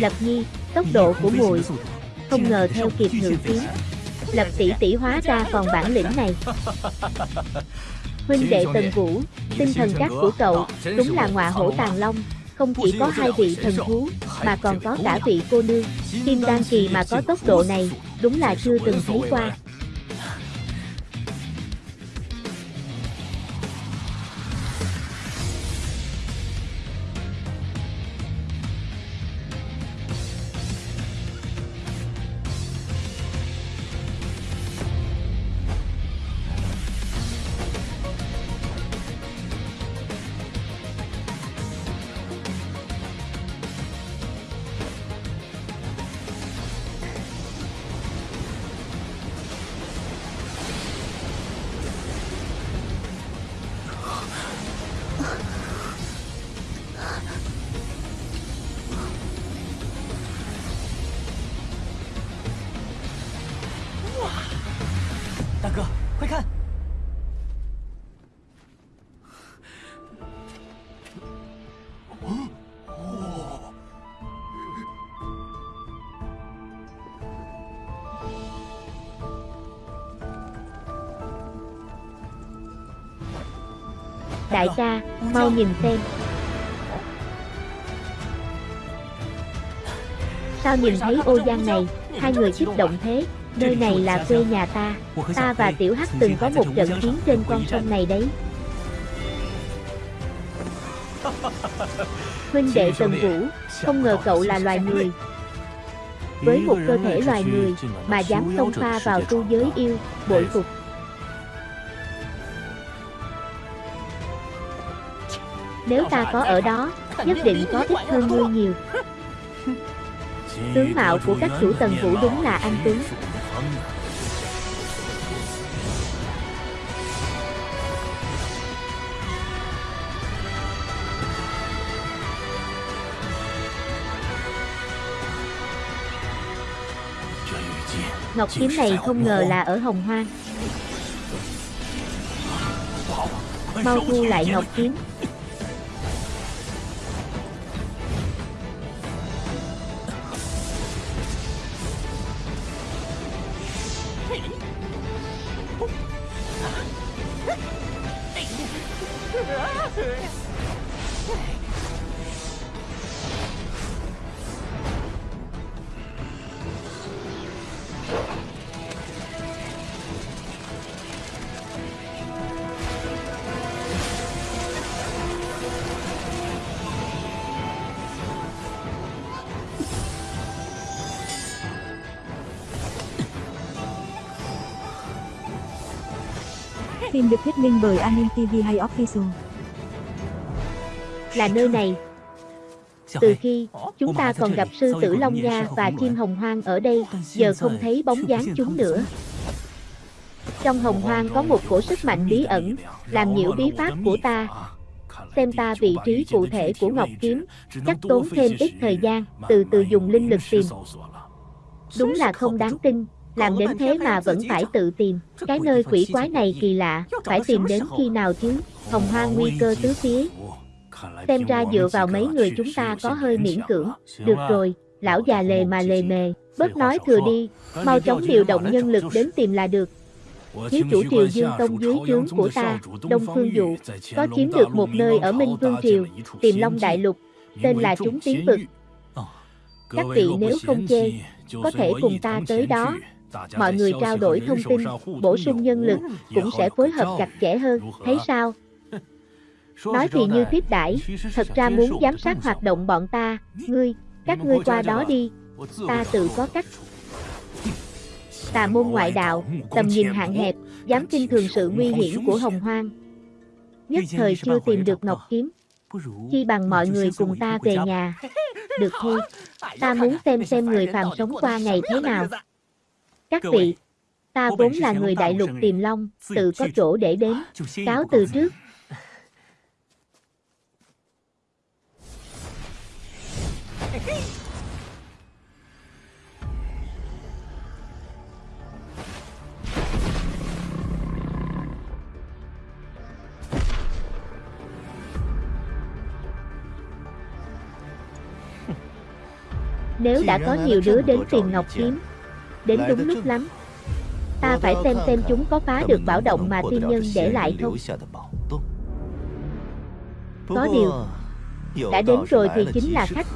Lập Nhi, tốc độ của muội không ngờ theo kịp ngự kiếm. Lập tỷ tỷ hóa ra còn bản lĩnh này. Huynh đệ Tần Vũ, tinh thần trắc của cậu, đúng là ngọa hổ tàng long, không chỉ có hai vị thần thú, mà còn có cả vị cô nương. Kim Đan Kỳ mà có tốc độ này, đúng là chưa từng thấy qua. Đại ca, mau nhìn xem. Sao nhìn thấy ô giang này, hai người kích động thế, nơi này là quê nhà ta, ta và Tiểu Hắc từng có một trận chiến trên con sông này đấy. Huynh đệ Tần Vũ, không ngờ cậu là loài người. Với một cơ thể loài người, mà dám xông pha vào tu giới yêu, bội phục. Nếu ta có ở đó, nhất định có ít hơn ngươi nhiều. Tướng mạo của các chủ tần vũ đúng là anh Tuấn. Ngọc kiếm này không ngờ là ở Hồng Hoang. Mau thu lại Ngọc kiếm. Thuyết minh bởi Anim TV hay Official. Là nơi này. Từ khi chúng ta còn gặp sư tử Long Nha và chim hồng hoang ở đây, giờ không thấy bóng dáng chúng nữa. Trong hồng hoang có một cổ sức mạnh bí ẩn, làm nhiễu bí pháp của ta. Xem ta vị trí cụ thể của Ngọc Kiếm, chắc tốn thêm ít thời gian, từ từ dùng linh lực tìm. Đúng là không đáng tin, làm đến thế mà vẫn phải tự tìm. Cái nơi quỷ quái này kỳ lạ, phải tìm đến khi nào chứ? Hồng hoang nguy cơ tứ phía. Xem ra dựa vào mấy người chúng ta có hơi miễn cưỡng. Được rồi, lão già lề mà lề mề, bớt nói thừa đi, mau chóng điều động nhân lực đến tìm là được. Thiếu chủ triều Dương Tông dưới trướng của ta, Đông Phương Dụ, có chiếm được một nơi ở Minh Vương Triều, tìm Long Đại Lục, tên là Chúng Tiến Vực. Các vị nếu không chê, có thể cùng ta tới đó, mọi người trao đổi thông tin, bổ sung nhân lực, cũng sẽ phối hợp chặt chẽ hơn, thấy sao? Nói thì như tiếp đãi, thật ra muốn giám sát hoạt động bọn ta, ngươi, các ngươi qua đó đi, ta tự có cách. Tà môn ngoại đạo, tầm nhìn hạn hẹp, dám kinh thường sự nguy hiểm của hồng hoang. Nhất thời chưa tìm được Ngọc Kiếm, chi bằng mọi người cùng ta về nhà. Được thôi, ta muốn xem xem người phàm sống qua ngày thế nào. Các vị, ta vốn là người đại lục tiềm long, tự có chỗ để đến, cáo từ trước. Nếu đã có nhiều đứa đến tìm Ngọc Kiếm, đến đúng lúc lắm. Ta phải xem xem chúng có phá được bảo động mà tiên nhân để lại không. Có điều, đã đến rồi thì chính là khách.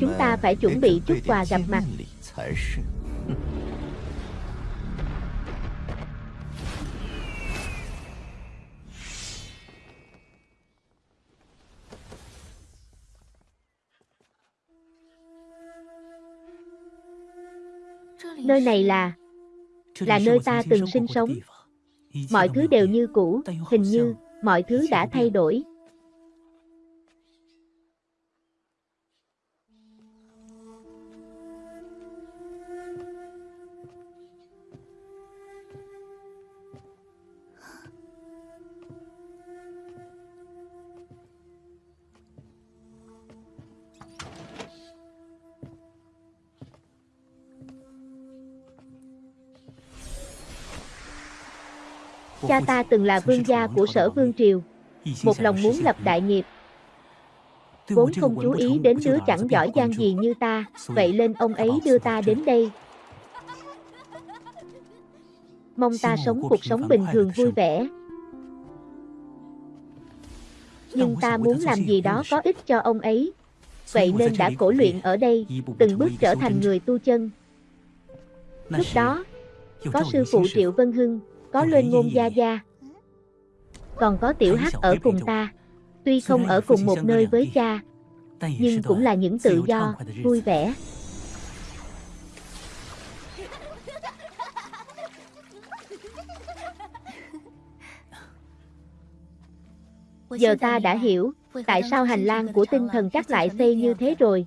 Chúng ta phải chuẩn bị chút quà gặp mặt. Nơi này là là nơi ta từng sinh sống. Mọi thứ đều như cũ, hình như mọi thứ đã thay đổi. Cha ta từng là vương gia của sở vương triều, một lòng muốn lập đại nghiệp. Vốn không chú ý đến đứa chẳng giỏi giang gì như ta, vậy nên ông ấy đưa ta đến đây. Mong ta sống cuộc sống bình thường vui vẻ. Nhưng ta muốn làm gì đó có ích cho ông ấy. Vậy nên đã cổ luyện ở đây, từng bước trở thành người tu chân. Lúc đó, có sư phụ Triệu Vân Hưng, có lên ngôn gia gia. Còn có tiểu hắc ở cùng ta. Tuy không ở cùng một nơi với cha, nhưng cũng là những tự do, vui vẻ. Giờ ta đã hiểu, tại sao hành lang của tinh thần các lại xây như thế rồi.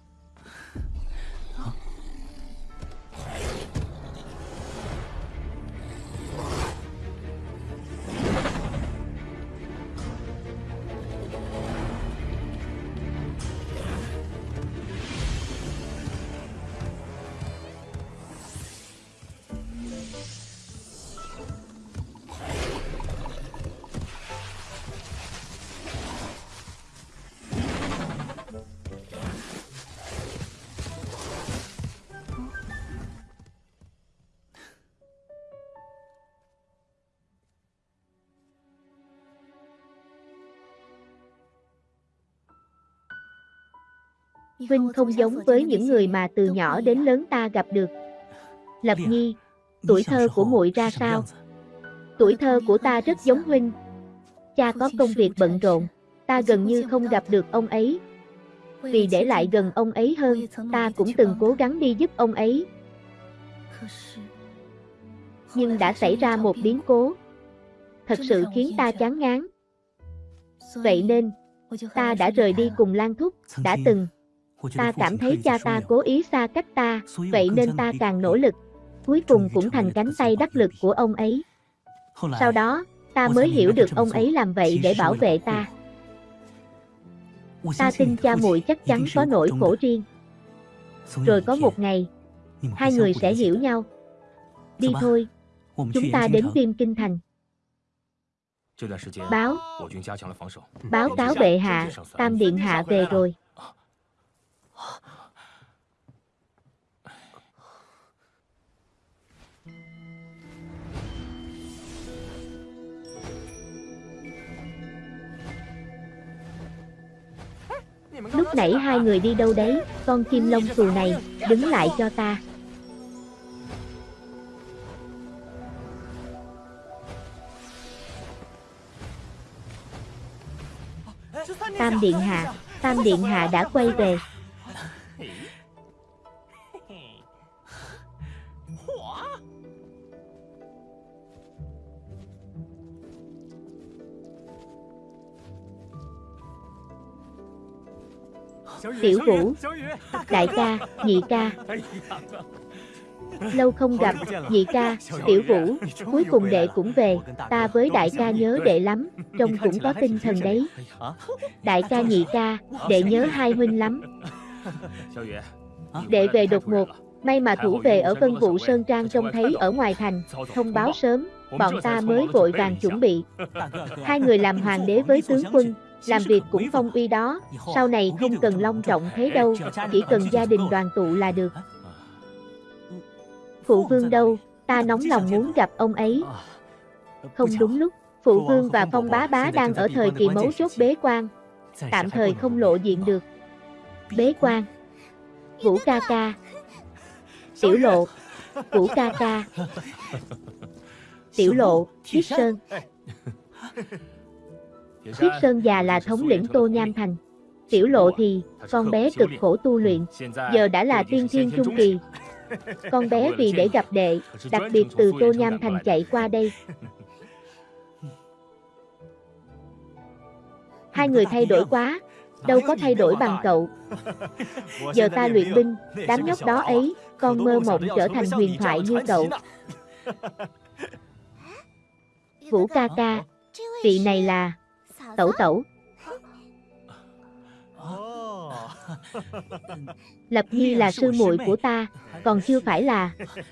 Vinh không giống với những người mà từ nhỏ đến lớn ta gặp được. Lập Nhi, tuổi thơ của muội ra sao? Tuổi thơ của ta rất giống Huynh. Cha có công việc bận rộn, ta gần như không gặp được ông ấy. Vì để lại gần ông ấy hơn, ta cũng từng cố gắng đi giúp ông ấy. Nhưng đã xảy ra một biến cố. Thật sự khiến ta chán ngán. Vậy nên, ta đã rời đi cùng Lan Thúc, đã từng Ta cảm thấy cha ta cố ý xa cách ta, vậy nên ta càng nỗ lực. Cuối cùng cũng thành cánh tay đắc lực của ông ấy. Sau đó, ta mới hiểu được ông ấy làm vậy để bảo vệ ta. Ta tin cha muội chắc chắn có nỗi khổ riêng. Rồi có một ngày, hai người sẽ hiểu nhau. Đi thôi, chúng ta đến Viêm Kinh Thành. Báo, báo cáo bệ hạ, Tam Điện Hạ về rồi. Lúc nãy hai người đi đâu đấy, con kim lông xù này, đứng lại cho ta. Tam Điện Hạ, Tam Điện Hạ đã quay về. Tiểu Vũ Đại ca, nhị ca Lâu không gặp, nhị ca, tiểu vũ, cuối cùng đệ cũng về, ta với đại ca nhớ đệ lắm, trông cũng có tinh thần đấy. Đại ca nhị ca, đệ nhớ hai huynh lắm. Đệ về đột ngột, may mà thủ về ở Vân Vũ Sơn Trang trông thấy ở ngoài thành, thông báo sớm, bọn ta mới vội vàng chuẩn bị. Hai người làm hoàng đế với tướng quân, làm việc cũng phong uy đó, sau này không cần long trọng thế đâu, chỉ cần gia đình đoàn tụ là được. Phụ vương đâu, ta nóng lòng muốn gặp ông ấy. Không đúng lúc, phụ vương và phong bá bá đang ở thời kỳ mấu chốt bế quan, tạm thời không lộ diện được. Bế quan. Vũ ca ca. Tiểu lộ. Vũ ca ca. Tiểu lộ, Thiết Sơn Thiết Sơn già là thống lĩnh Tô Nham Thành. Tiểu lộ thì, con bé cực khổ tu luyện. Giờ đã là tiên thiên trung kỳ. Con bé vì để gặp đệ Đặc biệt từ Tô Nham Thành chạy qua đây. Hai người thay đổi quá đâu có thay đổi bằng cậu. Giờ ta luyện binh, đám nhóc đó ấy, con mơ mộng trở thành huyền thoại như cậu. Vũ ca ca, vị này là Tẩu Tẩu. Lập Nhi là sư muội của ta, còn chưa phải là.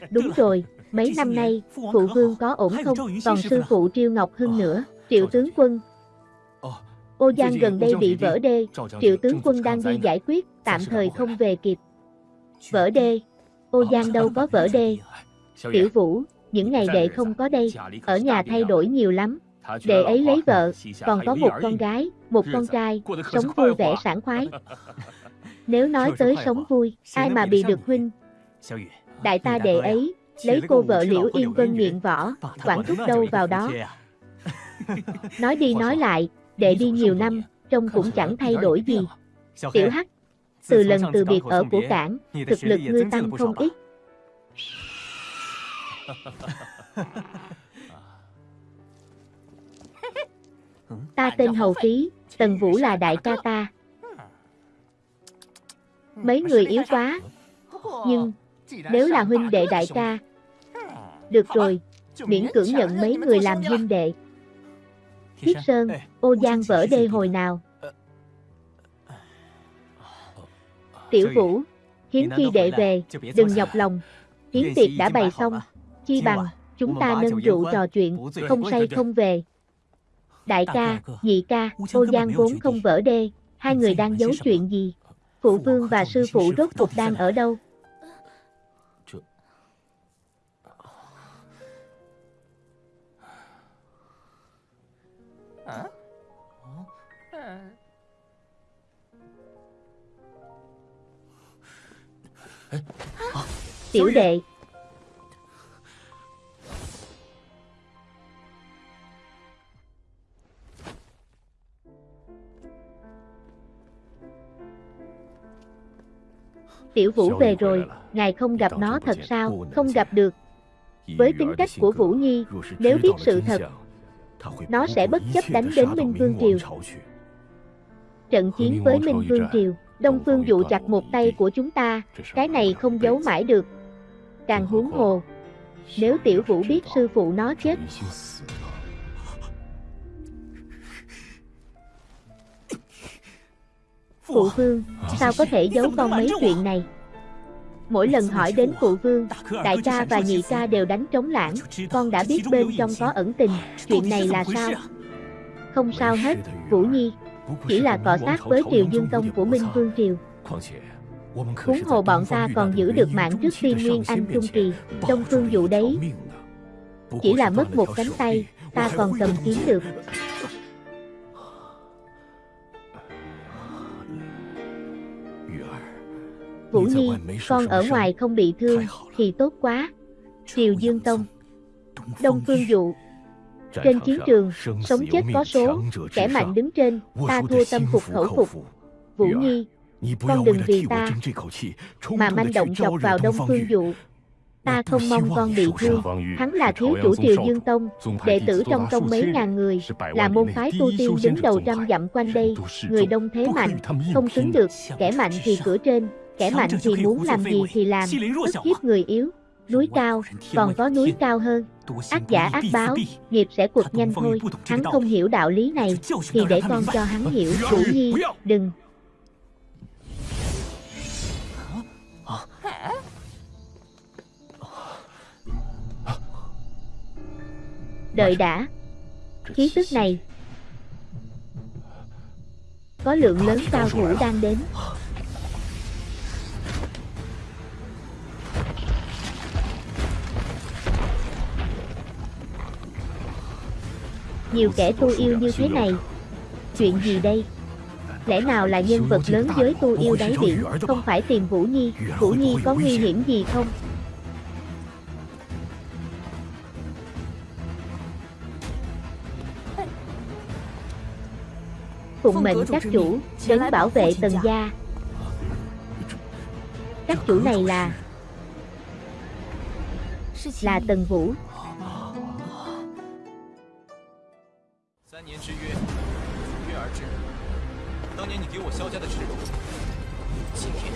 Đúng rồi, mấy năm nay, phụ vương có ổn không, còn sư phụ Triêu Ngọc Hưng nữa, Triệu tướng quân, Ô Giang gần đây bị vỡ đê, triệu tướng quân đang đi giải quyết, tạm thời không về? kịp. Vỡ đê, Ô Giang đâu có vỡ đê. Tiểu Vũ, những ngày đệ không có đây, ở nhà thay đổi nhiều lắm. Đệ ấy lấy vợ, còn có một con gái, một con trai, sống vui vẻ sảng khoái. Nếu nói tới sống vui, ai mà bị được huynh? Đại ta đệ ấy, lấy cô vợ Liễu Yên Vân nghiện võ, quản thúc đâu vào đó. Nói đi nói lại, đệ đi nhiều năm, trông cũng chẳng thay đổi gì. Tiểu Hắc, từ lần từ biệt ở của cảng, thực lực ngươi tăng không ít. Ta tên Hầu Ký, Tần Vũ là đại ca ta. Mấy người yếu quá, nhưng nếu là huynh đệ đại ca, được rồi, miễn cưỡng nhận mấy người làm huynh đệ. Thiết Sơn, ô giang vỡ đê hồi nào. Tiểu Vũ, hiến khi đệ về, đừng nhọc lòng. Hiến tiệc đã bày xong, chi bằng, chúng ta nâng rượu trò chuyện, không say không về. Đại ca, nhị ca, ô giang vốn không vỡ đê, hai người đang giấu chuyện gì? Phụ vương và sư phụ rốt cuộc đang ở đâu? Tiểu đệ Tiểu Vũ về rồi, ngài không gặp nó thật sao, không gặp được. Với tính cách của Vũ Nhi, nếu biết sự thật, nó sẽ bất chấp đánh đến Minh Vương Triều. Trận chiến với Minh Vương Triều, Đông Phương dụ chặt một tay của chúng ta, cái này không giấu mãi được. Càng huống hồ, nếu Tiểu Vũ biết sư phụ nó chết. Phụ vương, sao có thể giấu con mấy chuyện này? Mỗi lần hỏi đến phụ vương, đại ca và nhị ca đều đánh trống lãng, con đã biết bên trong có ẩn tình, chuyện này là sao? Không sao hết, Vũ Nhi, chỉ là cọ sát với triều dương tông của Minh Vương Triều. Huống hồ bọn ta còn giữ được mạng trước tiên Nguyên Anh Trung Kỳ, Đông Phương dụ đấy. Chỉ là mất một cánh tay, ta còn cầm kiếm được. Vũ Nhi, con ở ngoài không bị thương, thì tốt quá. Triều Dương Tông Đông Phương Dụ Trên chiến trường, sống chết có số, kẻ mạnh đứng trên, ta thua tâm phục khẩu phục. Vũ Nhi, con đừng vì ta mà manh động chọc vào Đông Phương Dụ. Ta không mong con bị thương, hắn là thiếu chủ triều Dương Tông, đệ tử trong tông mấy ngàn người, là môn phái tu tiên đứng đầu trăm dặm quanh đây, người đông thế mạnh, không xứng được, kẻ mạnh thì cửa trên, kẻ mạnh thì muốn làm gì thì làm, ức hiếp người yếu. Núi cao, còn có núi cao hơn. Ác giả ác báo, nghiệp sẽ cuộc nhanh thôi. Hắn không hiểu đạo lý này, thì để con cho hắn hiểu. Vũ Nhi, đừng. Đợi đã. Khí tức này. Có lượng lớn cao thủ đang đến. Nhiều kẻ tu yêu như thế này. Chuyện gì đây? Lẽ nào là nhân vật lớn giới tu yêu đáy biển, không phải tìm Vũ Nhi, Vũ Nhi có nguy hiểm gì không? Phụng mệnh các chủ, đến bảo vệ tần gia. Các chủ này là là Tần Vũ. 三年之约，如约而至。当年你给我萧家的耻辱，今天